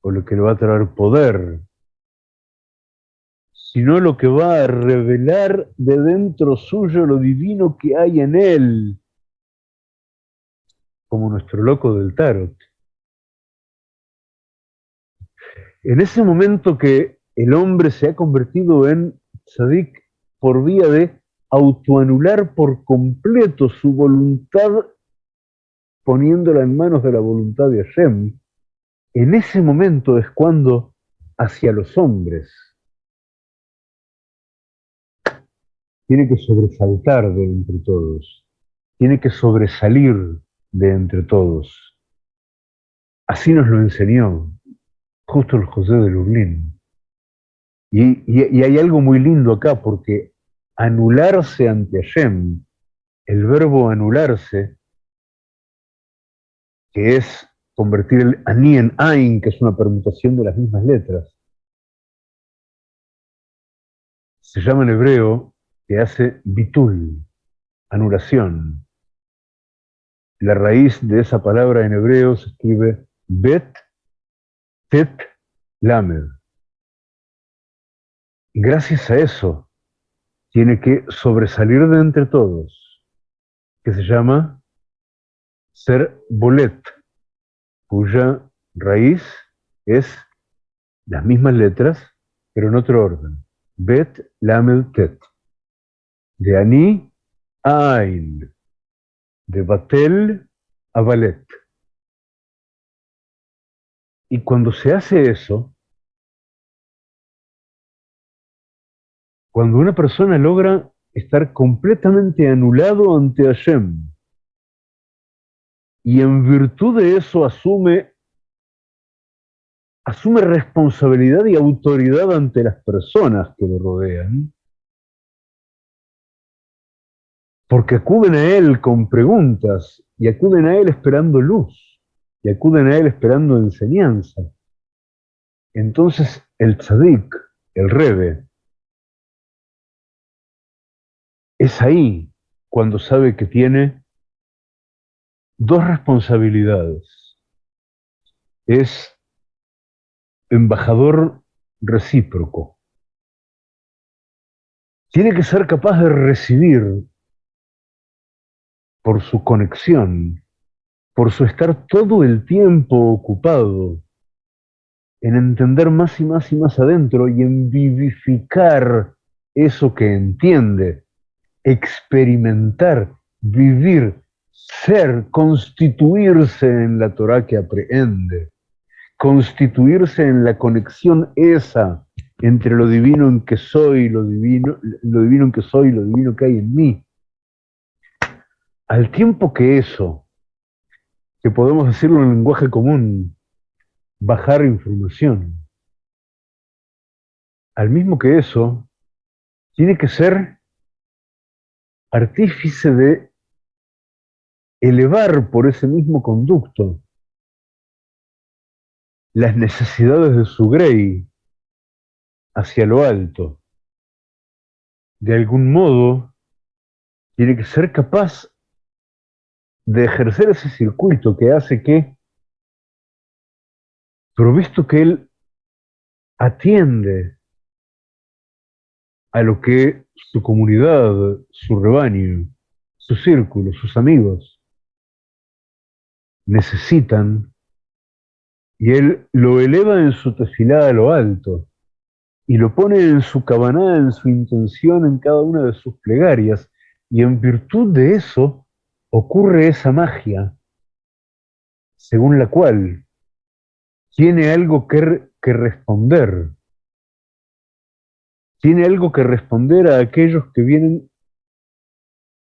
o lo que le va a traer poder, sino lo que va a revelar de dentro suyo lo divino que hay en él, como nuestro loco del tarot. En ese momento que el hombre se ha convertido en tzadik por vía de autoanular por completo su voluntad poniéndola en manos de la voluntad de Hashem, en ese momento es cuando hacia los hombres tiene que sobresaltar de entre todos, tiene que sobresalir de entre todos. Así nos lo enseñó justo el José de Lublin. Y, y, hay algo muy lindo acá, porque anularse ante Hashem, el verbo anularse, que es convertir el ani en ain, que es una permutación de las mismas letras. Se llama en hebreo que hace bitul, anulación. La raíz de esa palabra en hebreo se escribe bet, tet, lamed. Gracias a eso tiene que sobresalir de entre todos, que se llama ser bolet cuya raíz es las mismas letras, pero en otro orden. Bet, Lamed, Tet. De Ani Ain. De Batel a ballet. Y cuando se hace eso, cuando una persona logra estar completamente anulado ante Hashem, y en virtud de eso asume, asume responsabilidad y autoridad ante las personas que lo rodean, porque acuden a Él con preguntas y acuden a Él esperando luz y acuden a Él esperando enseñanza. Entonces el tzadik, el rebe, es ahí cuando sabe que tiene dos responsabilidades. Es embajador recíproco. Tiene que ser capaz de recibir por su conexión, por su estar todo el tiempo ocupado en entender más y más y más adentro y en vivificar eso que entiende, experimentar, vivir, ser, constituirse en la Torah que aprehende, constituirse en la conexión esa entre lo divino en que soy, lo divino, lo divino en que soy lo divino que hay en mí. Al tiempo que eso, que podemos decirlo en lenguaje común, bajar información, al mismo que eso, tiene que ser artífice de elevar por ese mismo conducto las necesidades de su grey hacia lo alto. De algún modo, tiene que ser capaz de ejercer ese circuito que hace que, provisto que él atiende a lo que su comunidad, su rebaño, su círculo, sus amigos necesitan, y él lo eleva en su tefilá a lo alto, y lo pone en su cabaná, en su intención, en cada una de sus plegarias, y en virtud de eso ocurre esa magia según la cual tiene algo que, responder, tiene algo que responder a aquellos que vienen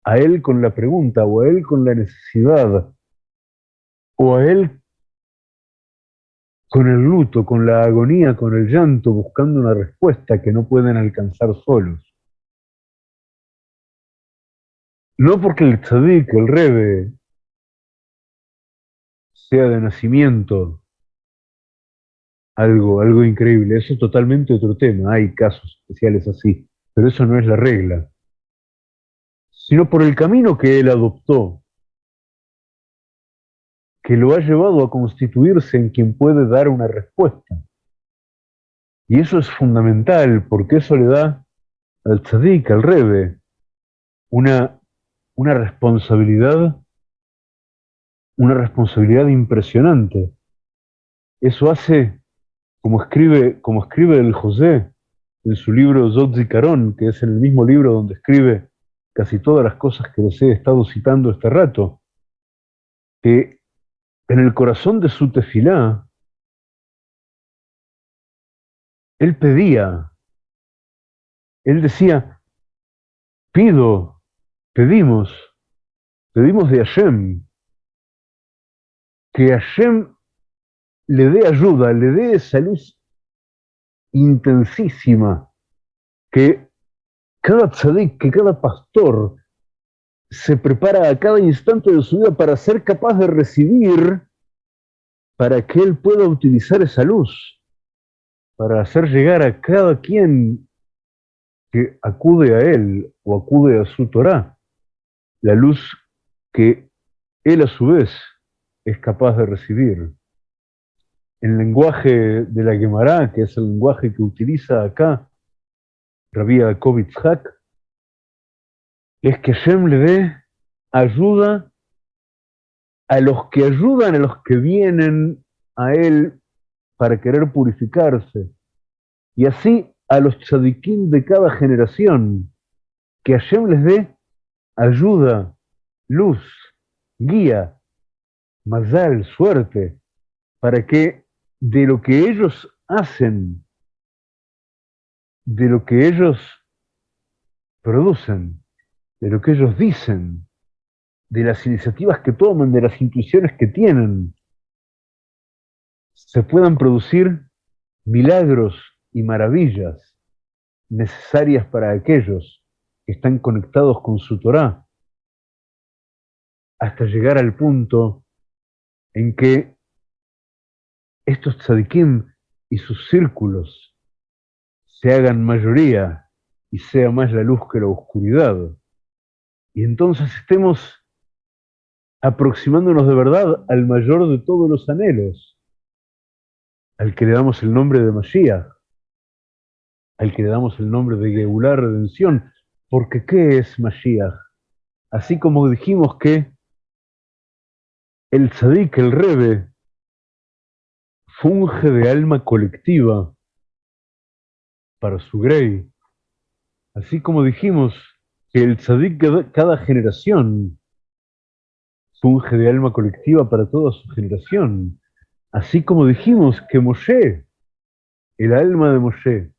a él con la pregunta, o a él con la necesidad, o a él con el luto, con la agonía, con el llanto, buscando una respuesta que no pueden alcanzar solos. No porque el tzadik, el rebe, sea de nacimiento algo, algo increíble. Eso es totalmente otro tema. Hay casos especiales así, pero eso no es la regla. Sino por el camino que él adoptó, que lo ha llevado a constituirse en quien puede dar una respuesta. Y eso es fundamental, porque eso le da al tzadik, al rebe, una, una responsabilidad, una responsabilidad impresionante. Eso hace, como escribe, como escribe el José en su libro Zikaron, que es el mismo libro donde escribe casi todas las cosas que les he estado citando este rato, que en el corazón de su tefilá, él pedía, él decía, pido, pedimos, pedimos de Hashem, que Hashem le dé ayuda, le dé esa luz intensísima, que cada tzadik, que cada pastor se prepara a cada instante de su vida para ser capaz de recibir, para que él pueda utilizar esa luz, para hacer llegar a cada quien que acude a él o acude a su Torah, la luz que él a su vez es capaz de recibir. El lenguaje de la Gemara, que es el lenguaje que utiliza acá Rabbi Kovitzhak, es que Shem le dé ayuda a los que ayudan, a los que vienen a él para querer purificarse. Y así a los tzadikim de cada generación, que Hashem les dé ayuda, luz, guía, mazal, suerte, para que de lo que ellos hacen, de lo que ellos producen, de lo que ellos dicen, de las iniciativas que toman, de las intuiciones que tienen, se puedan producir milagros y maravillas necesarias para aquellos que están conectados con su Torah, hasta llegar al punto en que estos tzadikim y sus círculos se hagan mayoría y sea más la luz que la oscuridad. Y entonces estemos aproximándonos de verdad al mayor de todos los anhelos, al que le damos el nombre de Mashiach, al que le damos el nombre de Geulah Redención, porque ¿qué es Mashiach? Así como dijimos que el tzadik, el rebe, funge de alma colectiva para su grey, así como dijimos que el tzadik cada generación funge de alma colectiva para toda su generación, así como dijimos que Moshe, el alma de Moshe,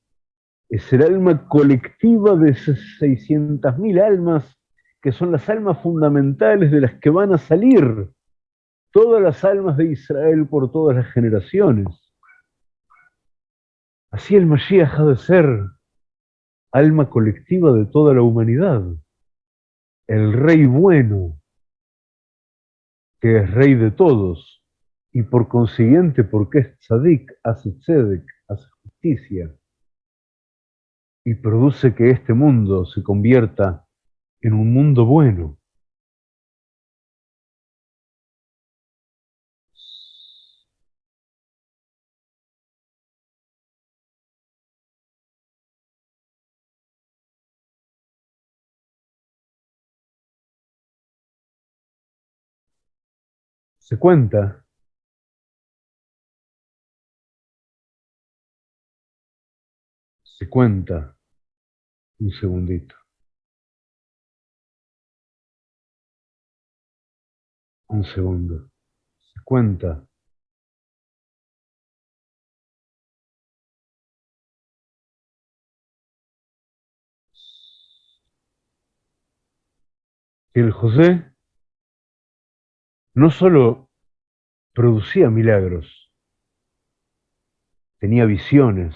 es el alma colectiva de esas 600.000 almas que son las almas fundamentales de las que van a salir todas las almas de Israel por todas las generaciones. Así el Mashiach ha de ser alma colectiva de toda la humanidad, el rey bueno, que es rey de todos, y por consiguiente, porque es tzadik, hace tzedek, hace justicia, y produce que este mundo se convierta en un mundo bueno. Se cuenta se cuenta un segundito. Un segundo. Se cuenta. El José no solo producía milagros, tenía visiones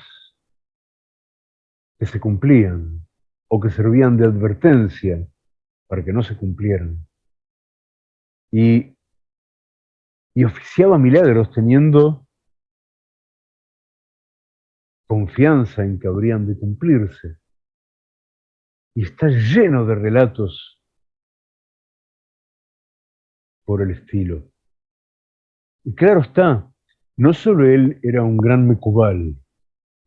que se cumplían o que servían de advertencia para que no se cumplieran. Y, y oficiaba milagros teniendo confianza en que habrían de cumplirse. Y está lleno de relatos por el estilo. Y claro está, no solo él era un gran mecubal,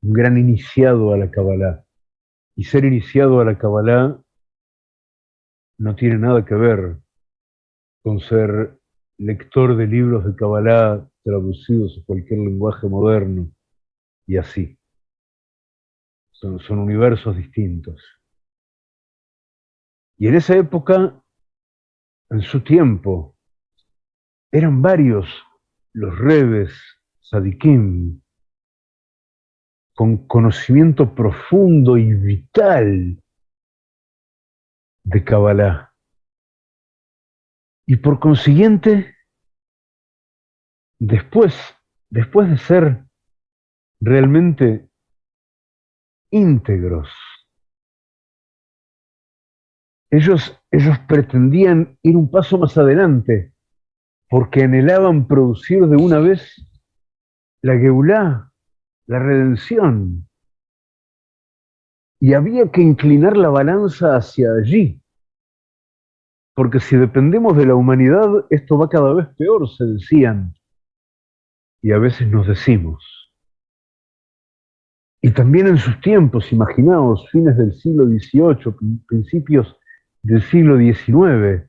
un gran iniciado a la Kabbalah, y ser iniciado a la Kabbalah no tiene nada que ver con ser lector de libros de Kabbalah traducidos a cualquier lenguaje moderno y así. Son, universos distintos. Y en esa época, en su tiempo, eran varios los rebes, sadikim, con conocimiento profundo y vital de Kabbalah. Y por consiguiente, después, después de ser realmente íntegros, ellos, ellos pretendían ir un paso más adelante porque anhelaban producir de una vez la Geulá, la redención. Y había que inclinar la balanza hacia allí, porque si dependemos de la humanidad, esto va cada vez peor, se decían. Y a veces nos decimos. Y también en sus tiempos, imaginaos, fines del siglo XVIII, principios del siglo XIX,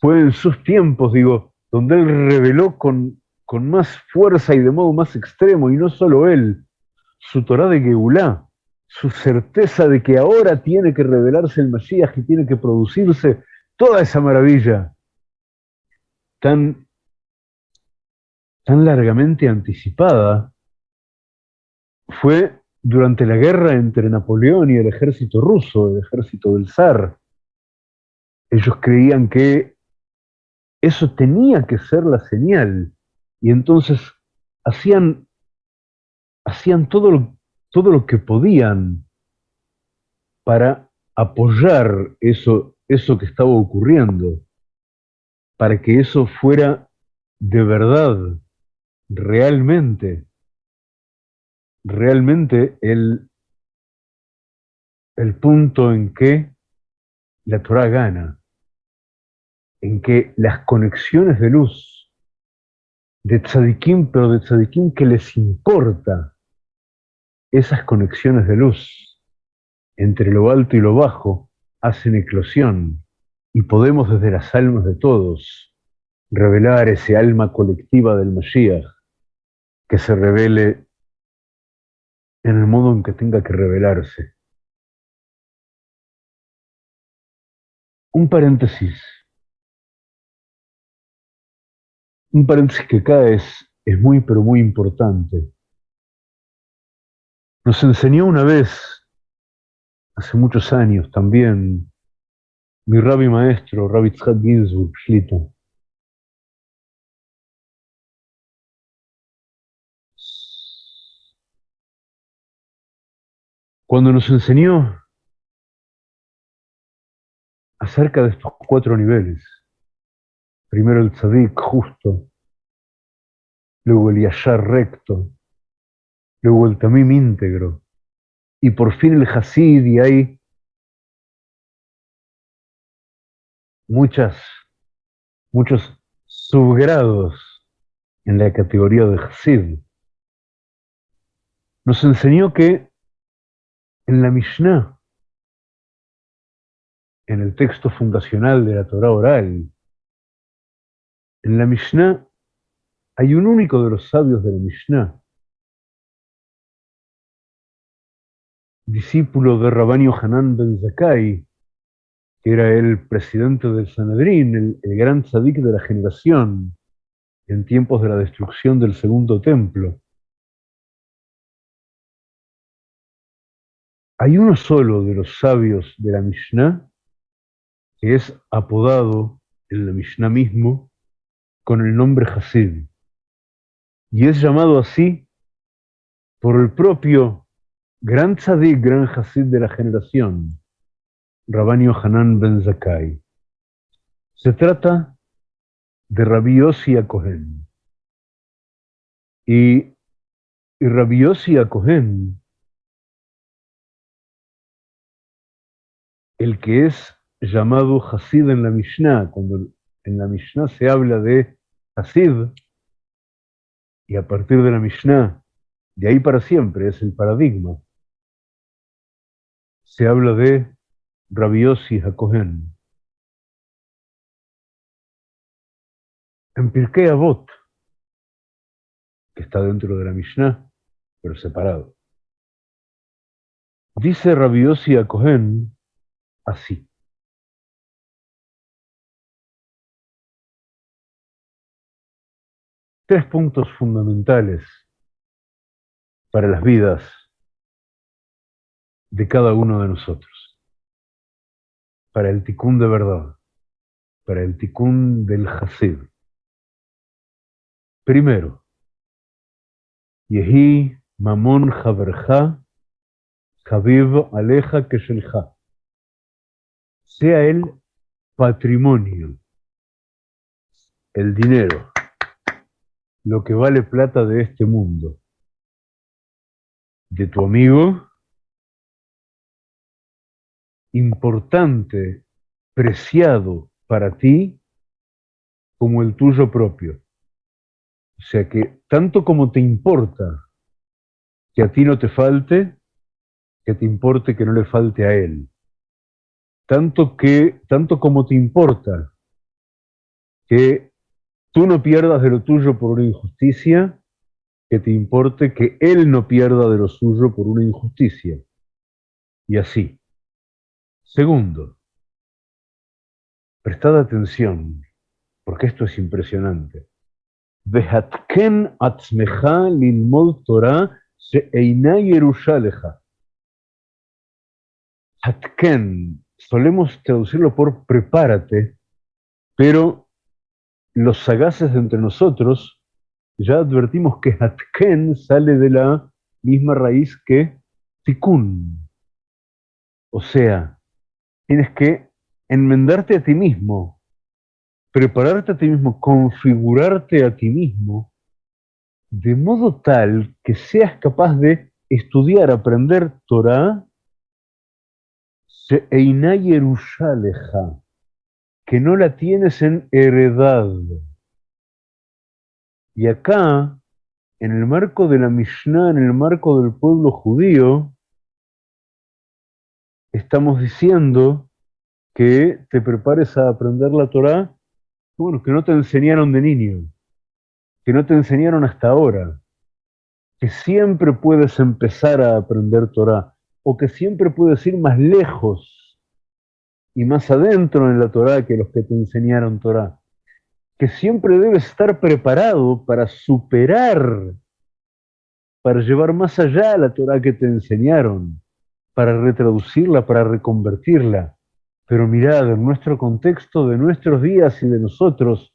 fue en sus tiempos, digo, donde él reveló con, con más fuerza y de modo más extremo, y no solo él, su Torah de Geulá, su certeza de que ahora tiene que revelarse el Mesías y tiene que producirse toda esa maravilla tan tan largamente anticipada fue durante la guerra entre Napoleón y el ejército ruso, el ejército del zar. Ellos creían que eso tenía que ser la señal y entonces hacían, hacían todo, lo, todo lo que podían para apoyar eso, eso que estaba ocurriendo, para que eso fuera de verdad, realmente, realmente el, el punto en que la Torah gana, en que las conexiones de luz de tzadikim, pero de tzadikim que les importa esas conexiones de luz entre lo alto y lo bajo, hacen eclosión y podemos desde las almas de todos revelar ese alma colectiva del Mashiach que se revele en el modo en que tenga que revelarse. Un paréntesis. Un paréntesis que acá es, muy, pero muy importante. Nos enseñó una vez, hace muchos años también, mi rabbi maestro, Rabbi Tzad Ginsburg. Cuando nos enseñó acerca de estos cuatro niveles, primero el tzadik justo, luego el yashar recto, luego el tamim íntegro, y por fin el hasid, y hay muchos subgrados en la categoría de hasid. Nos enseñó que en la Mishnah, en el texto fundacional de la Torah oral, en la Mishnah hay un único de los sabios de la Mishnah, discípulo de Rabbanio Hanan ben Zakai, que era el presidente del Sanedrín, el, el gran tzadik de la generación, en tiempos de la destrucción del segundo templo. Hay uno solo de los sabios de la Mishnah que es apodado en la Mishnah mismo con el nombre Hasid. Y es llamado así por el propio gran tzadik, gran Hasid de la generación, Rabbanio Hanan ben Zakai. Se trata de Rabbi Yossi Cohen. Y, y Rabbi Yossi Cohen el que es llamado Hasid en la Mishnah, cuando en la Mishnah se habla de Hasid, y a partir de la Mishnah, de ahí para siempre, es el paradigma, se habla de Rabbi Yossi HaKohen. En Pirkei Avot, que está dentro de la Mishnah, pero separado, dice Rabbi Yossi HaKohen, así. Tres puntos fundamentales para las vidas de cada uno de nosotros. Para el ticún de verdad, para el ticún del Hasid. Primero, Yehi Mamon Haverja, Haviv Aleja Keshelja sea el patrimonio, el dinero, lo que vale plata de este mundo, de tu amigo, importante, preciado para ti, como el tuyo propio. O sea que tanto como te importa que a ti no te falte, que te importe que no le falte a él. Tanto, que, tanto como te importa que tú no pierdas de lo tuyo por una injusticia, que te importe que él no pierda de lo suyo por una injusticia. Y así. Segundo, prestad atención, porque esto es impresionante. Vehatken atzmecha lilmod Torah she'eina yerushaleja. Hatken, solemos traducirlo por prepárate, pero los sagaces de entre nosotros ya advertimos que Hatken sale de la misma raíz que Tikkun. O sea, tienes que enmendarte a ti mismo, prepararte a ti mismo, configurarte a ti mismo, de modo tal que seas capaz de estudiar, aprender Torah, que no la tienes en heredad. Y acá, en el marco de la Mishnah, en el marco del pueblo judío, estamos diciendo que te prepares a aprender la Torah, bueno, que no te enseñaron de niño, que no te enseñaron hasta ahora, que siempre puedes empezar a aprender Torah, o que siempre puedes ir más lejos y más adentro en la Torah que los que te enseñaron Torah, que siempre debes estar preparado para superar, para llevar más allá la Torah que te enseñaron, para retraducirla, para reconvertirla. Pero mirad, en nuestro contexto de nuestros días y de nosotros,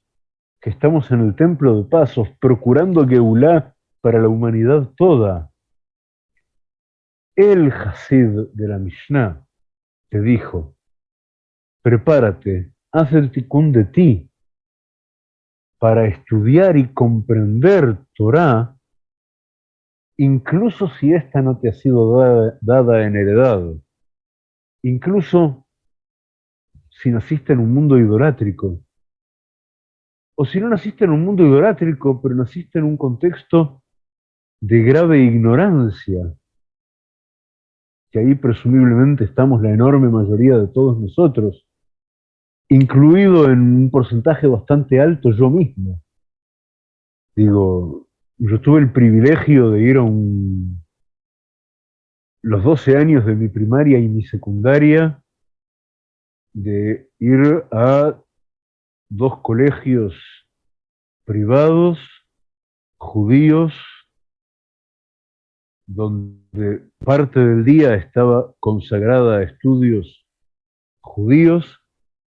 que estamos en el templo de pasos, procurando Geulá para la humanidad toda, el Hasid de la Mishnah te dijo, prepárate, haz el tikkun de ti para estudiar y comprender Torah, incluso si esta no te ha sido dada, en heredad, incluso si naciste en un mundo idolátrico, o si no naciste en un mundo idolátrico, pero naciste en un contexto de grave ignorancia, que ahí presumiblemente estamos la enorme mayoría de todos nosotros, incluido en un porcentaje bastante alto yo mismo. Digo, yo tuve el privilegio de ir a los 12 años de mi primaria y mi secundaria, de ir a dos colegios privados, judíos, donde parte del día estaba consagrada a estudios judíos,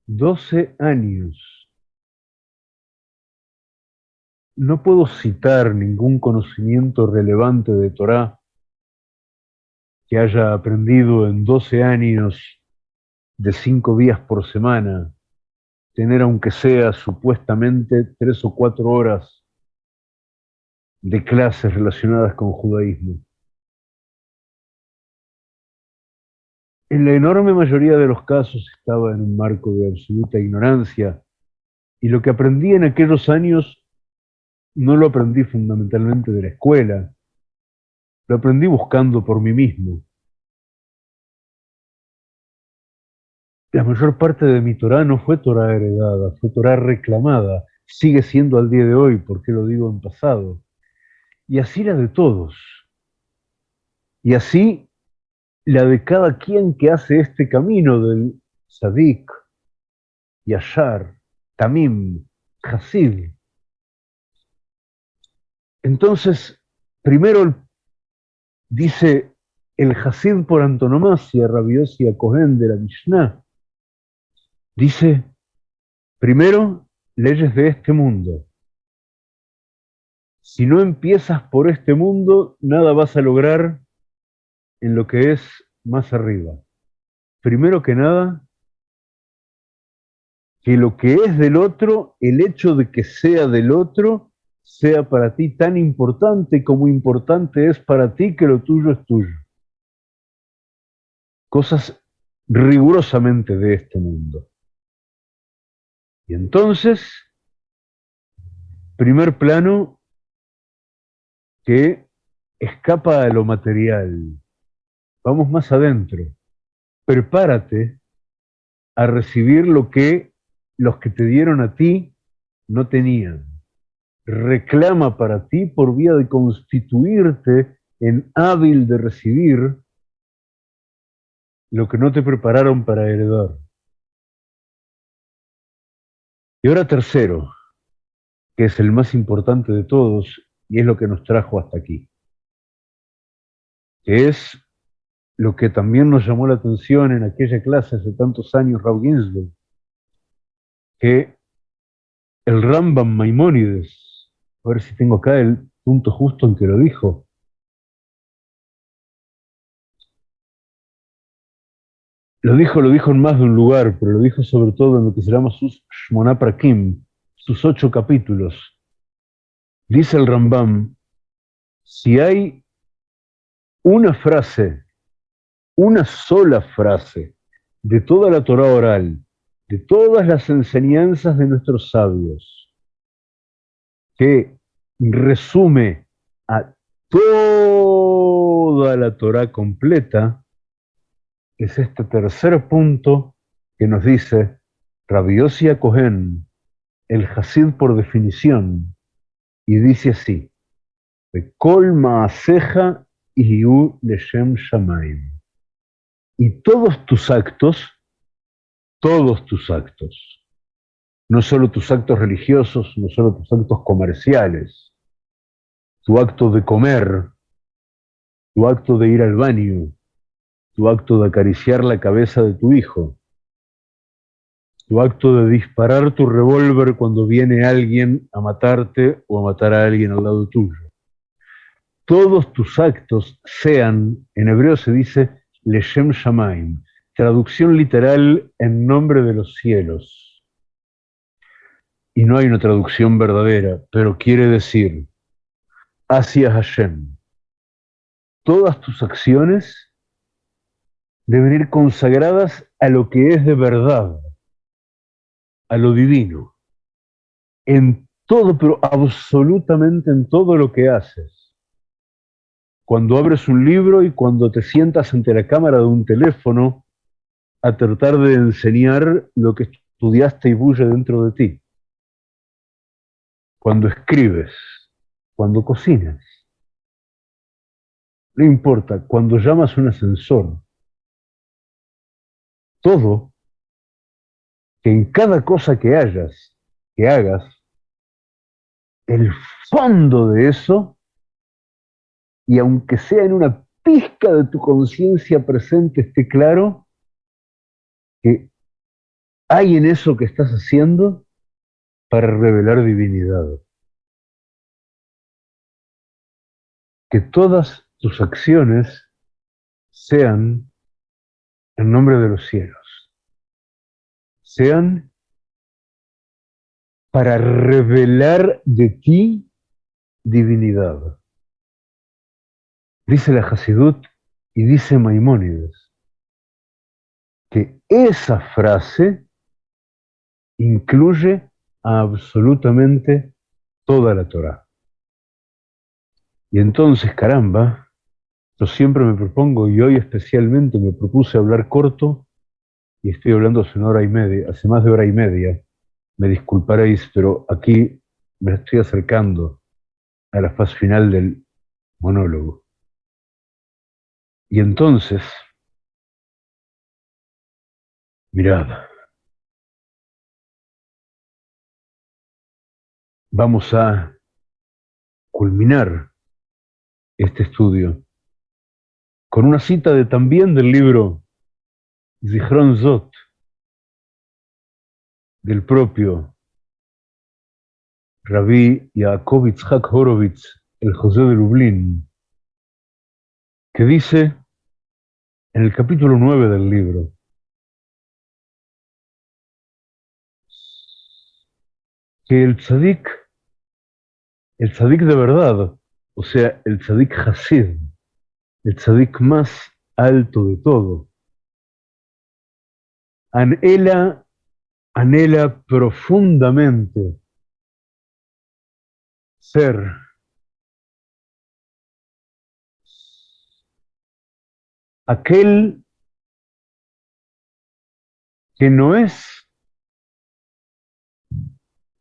12 años. No puedo citar ningún conocimiento relevante de Torah que haya aprendido en 12 años de cinco días por semana, tener aunque sea supuestamente tres o cuatro horas de clases relacionadas con judaísmo. En la enorme mayoría de los casos estaba en un marco de absoluta ignorancia y lo que aprendí en aquellos años no lo aprendí fundamentalmente de la escuela, lo aprendí buscando por mí mismo. La mayor parte de mi Torah no fue Torah heredada, fue Torah reclamada, sigue siendo al día de hoy, porque lo digo en pasado. Y así la de todos. Y así la de cada quien que hace este camino del Sadik, Yashar, Tamim, Hasid. Entonces, primero dice el Hasid por antonomasia, Rabiosi Cohen de la Mishnah, dice, primero, leyes de este mundo. Si no empiezas por este mundo, nada vas a lograr en lo que es más arriba. Primero que nada, que lo que es del otro, el hecho de que sea del otro, sea para ti tan importante como importante es para ti que lo tuyo es tuyo. Cosas rigurosamente de este mundo. Y entonces, primer plano que escapa a lo material, Vamos más adentro. Prepárate a recibir lo que los que te dieron a ti no tenían. Reclama para ti por vía de constituirte en hábil de recibir lo que no te prepararon para heredar. Y ahora tercero, que es el más importante de todos y es lo que nos trajo hasta aquí. Que es lo que también nos llamó la atención en aquella clase hace tantos años, Raúl Ginsburg, que el Rambam Maimónides, a ver si tengo acá el punto justo en que lo dijo, Lo dijo, lo dijo en más de un lugar, pero lo dijo sobre todo en lo que se llama sus Shmona Prakim, sus ocho capítulos. Dice el Rambam, si hay una frase, una sola frase de toda la Torah oral, de todas las enseñanzas de nuestros sabios, que resume a toda la Torah completa, es este tercer punto que nos dice Rabiosia Cohen, el Hasid por definición, y dice así, Kol Maaseja Iyu Leshem Shamaim. Y todos tus actos, todos tus actos, no solo tus actos religiosos, no solo tus actos comerciales, tu acto de comer, tu acto de ir al baño, tu acto de acariciar la cabeza de tu hijo, tu acto de disparar tu revólver cuando viene alguien a matarte o a matar a alguien al lado tuyo. Todos tus actos sean, en hebreo se dice Leshem Shamaim, traducción literal en nombre de los cielos. Y no hay una traducción verdadera, pero quiere decir hacia Hashem. Todas tus acciones deben ir consagradas a lo que es de verdad, a lo divino, en todo, pero absolutamente en todo lo que haces. Cuando abres un libro y cuando te sientas ante la cámara de un teléfono a tratar de enseñar lo que estudiaste y bulle dentro de ti. Cuando escribes, cuando cocinas. No importa, cuando llamas un ascensor, todo, que en cada cosa que hayas, que hagas, el fondo de eso, y aunque sea en una pizca de tu conciencia presente esté claro, que hay en eso que estás haciendo para revelar divinidad. Que todas tus acciones sean en nombre de los cielos, sean para revelar de ti divinidad. Dice la Hasidut y dice Maimónides que esa frase incluye absolutamente toda la Torah. Y entonces, caramba, yo siempre me propongo, y hoy especialmente me propuse hablar corto, y estoy hablando hace una hora y media, hace más de hora y media. Me disculparéis, pero aquí me estoy acercando a la fase final del monólogo. Y entonces, mirad, vamos a culminar este estudio con una cita de, también del libro Zichron Zot, del propio Rabí Yaakov Yitzhak Horowitz, el José de Lublin, que dice en el capítulo 9 del libro, que el tzadik, el tzadik de verdad, o sea, el tzadik Hasid, el tzadik más alto de todo. Anhela, anhela profundamente ser aquel que no es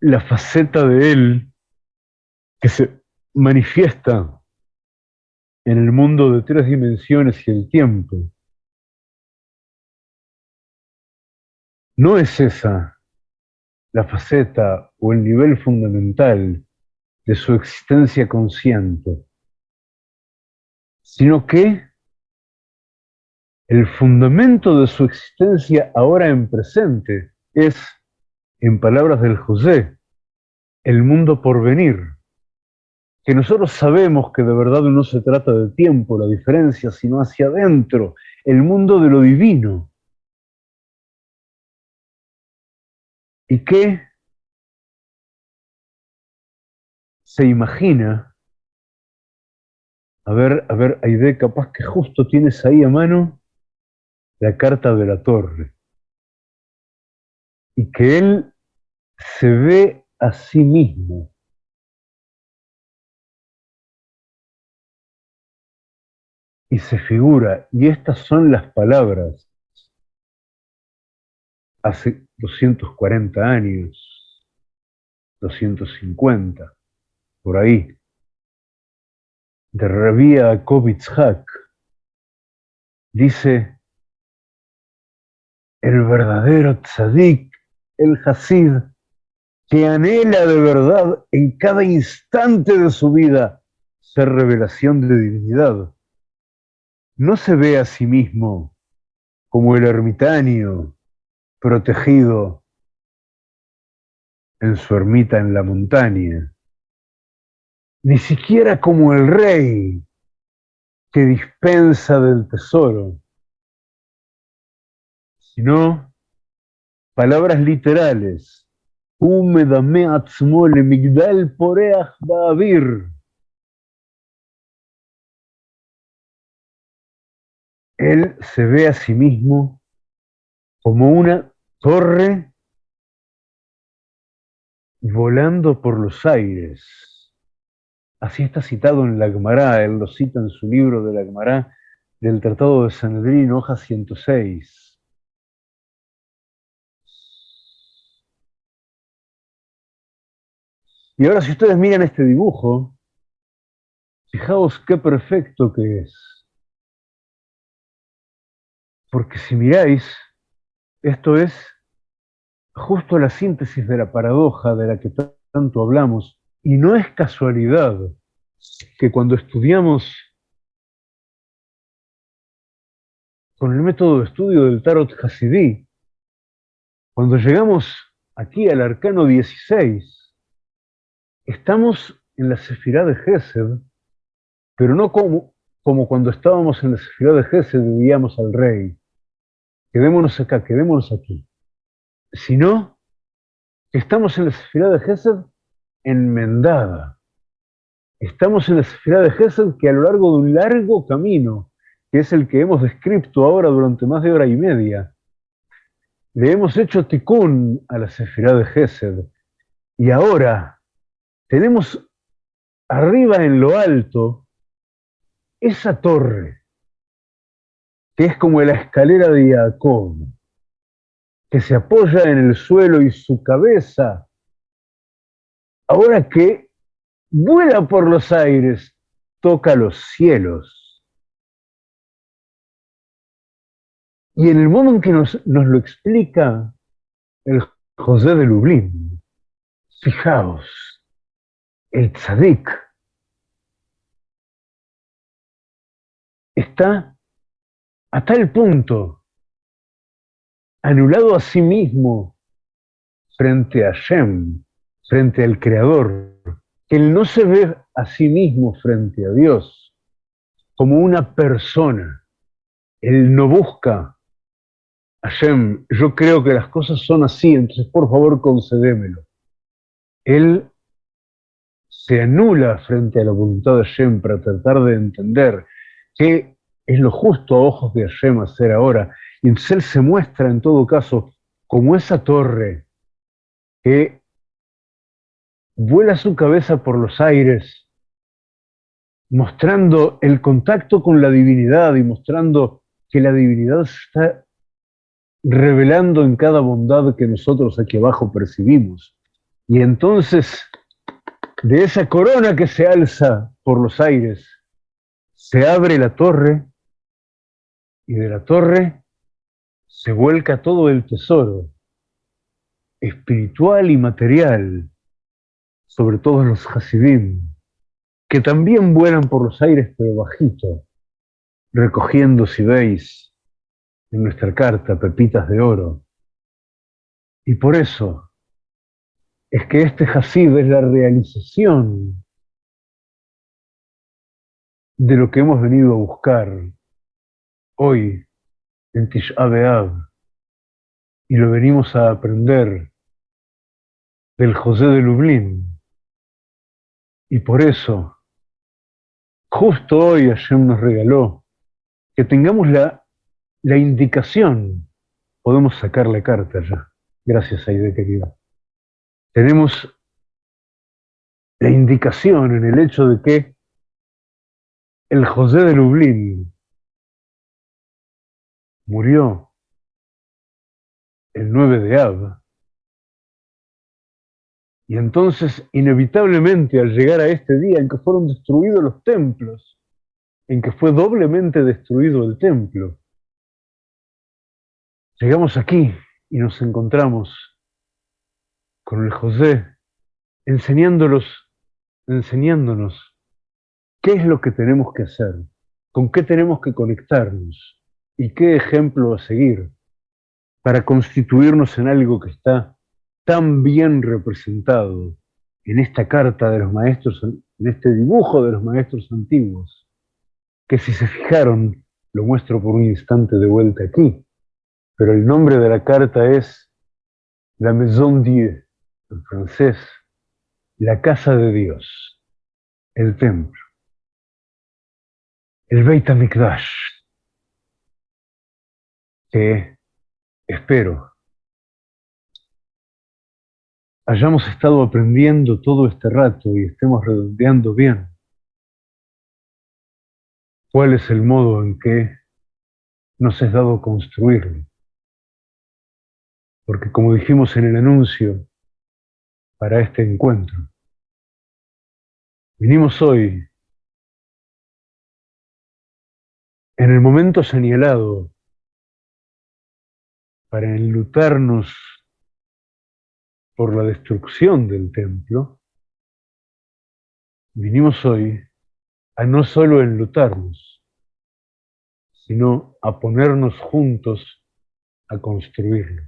la faceta de él que se manifiesta en el mundo de tres dimensiones y el tiempo. No es esa la faceta o el nivel fundamental de su existencia consciente, sino que el fundamento de su existencia ahora en presente es, en palabras del José, el mundo por venir, que nosotros sabemos que de verdad no se trata de tiempo, la diferencia, sino hacia adentro, el mundo de lo divino. Y que se imagina, a ver, a ver, Aide, capaz que justo tienes ahí a mano la carta de la torre, y que él se ve a sí mismo. Y se figura, y estas son las palabras, hace 240 años, 250, por ahí, de Rabia Kovitzhak, dice, el verdadero tzadik, el hasid, que anhela de verdad en cada instante de su vida ser revelación de divinidad, no se ve a sí mismo como el ermitaño protegido en su ermita en la montaña, ni siquiera como el rey que dispensa del tesoro, sino palabras literales. Él se ve a sí mismo como una torre volando por los aires. Así está citado en la Gemara, él lo cita en su libro de la Gemara del Tratado de Sanedrín, hoja 106. Y ahora si ustedes miran este dibujo, fijaos qué perfecto que es. Porque si miráis, esto es justo la síntesis de la paradoja de la que tanto hablamos. Y no es casualidad que cuando estudiamos con el método de estudio del Tarot Hasidí, cuando llegamos aquí al arcano 16, estamos en la Sefirá de Gesed, pero no como, como cuando estábamos en la Sefirá de Gesed y vivíamos al rey. Quedémonos acá, quedémonos aquí. Sino que estamos en la Sefirá de Gesed enmendada. Estamos en la Sefirá de Gesed que a lo largo de un largo camino, que es el que hemos descrito ahora durante más de hora y media, le hemos hecho ticún a la Sefirá de Gesed. Y ahora, tenemos arriba en lo alto esa torre, que es como la escalera de Jacob, que se apoya en el suelo y su cabeza, ahora que vuela por los aires, toca los cielos. Y en el modo en que nos, nos lo explica el José de Lublin, fijaos, el tzadik está a tal punto anulado a sí mismo frente a Shem, frente al Creador, que él no se ve a sí mismo frente a Dios como una persona. Él no busca a Shem. Yo creo que las cosas son así, entonces por favor concedémelo. Él se anula frente a la voluntad de Hashem para tratar de entender qué es lo justo a ojos de Hashem hacer ahora. Y entonces él se muestra en todo caso como esa torre que vuela su cabeza por los aires, mostrando el contacto con la divinidad y mostrando que la divinidad se está revelando en cada bondad que nosotros aquí abajo percibimos. Y entonces de esa corona que se alza por los aires, se abre la torre y de la torre se vuelca todo el tesoro. espiritual y material sobre todos los Hasidim, que también vuelan por los aires pero bajito, recogiendo, si veis, en nuestra carta pepitas de oro. Y por eso es que este Hasid es la realización de lo que hemos venido a buscar hoy en Tish y lo venimos a aprender del José de Lublin. Y por eso, justo hoy Hashem nos regaló que tengamos la, la indicación, podemos sacar la carta ya, gracias Aide querida. Tenemos la indicación en el hecho de que el José de Lublin murió el 9 de Av. Y entonces, inevitablemente, al llegar a este día en que fueron destruidos los templos, en que fue doblemente destruido el templo, llegamos aquí y nos encontramos con el José enseñándolos, enseñándonos qué es lo que tenemos que hacer, con qué tenemos que conectarnos y qué ejemplo a seguir para constituirnos en algo que está tan bien representado en esta carta de los maestros, en este dibujo de los maestros antiguos, que si se fijaron, lo muestro por un instante de vuelta aquí, pero el nombre de la carta es La Maison Dieu, en francés, la casa de Dios, el templo, el Beit HaMikdash, que espero, hayamos estado aprendiendo todo este rato y estemos redondeando bien cuál es el modo en que nos es dado construirlo. Porque como dijimos en el anuncio para este encuentro, vinimos hoy en el momento señalado para enlutarnos por la destrucción del templo, vinimos hoy a no solo enlutarnos, sino a ponernos juntos a construirlo.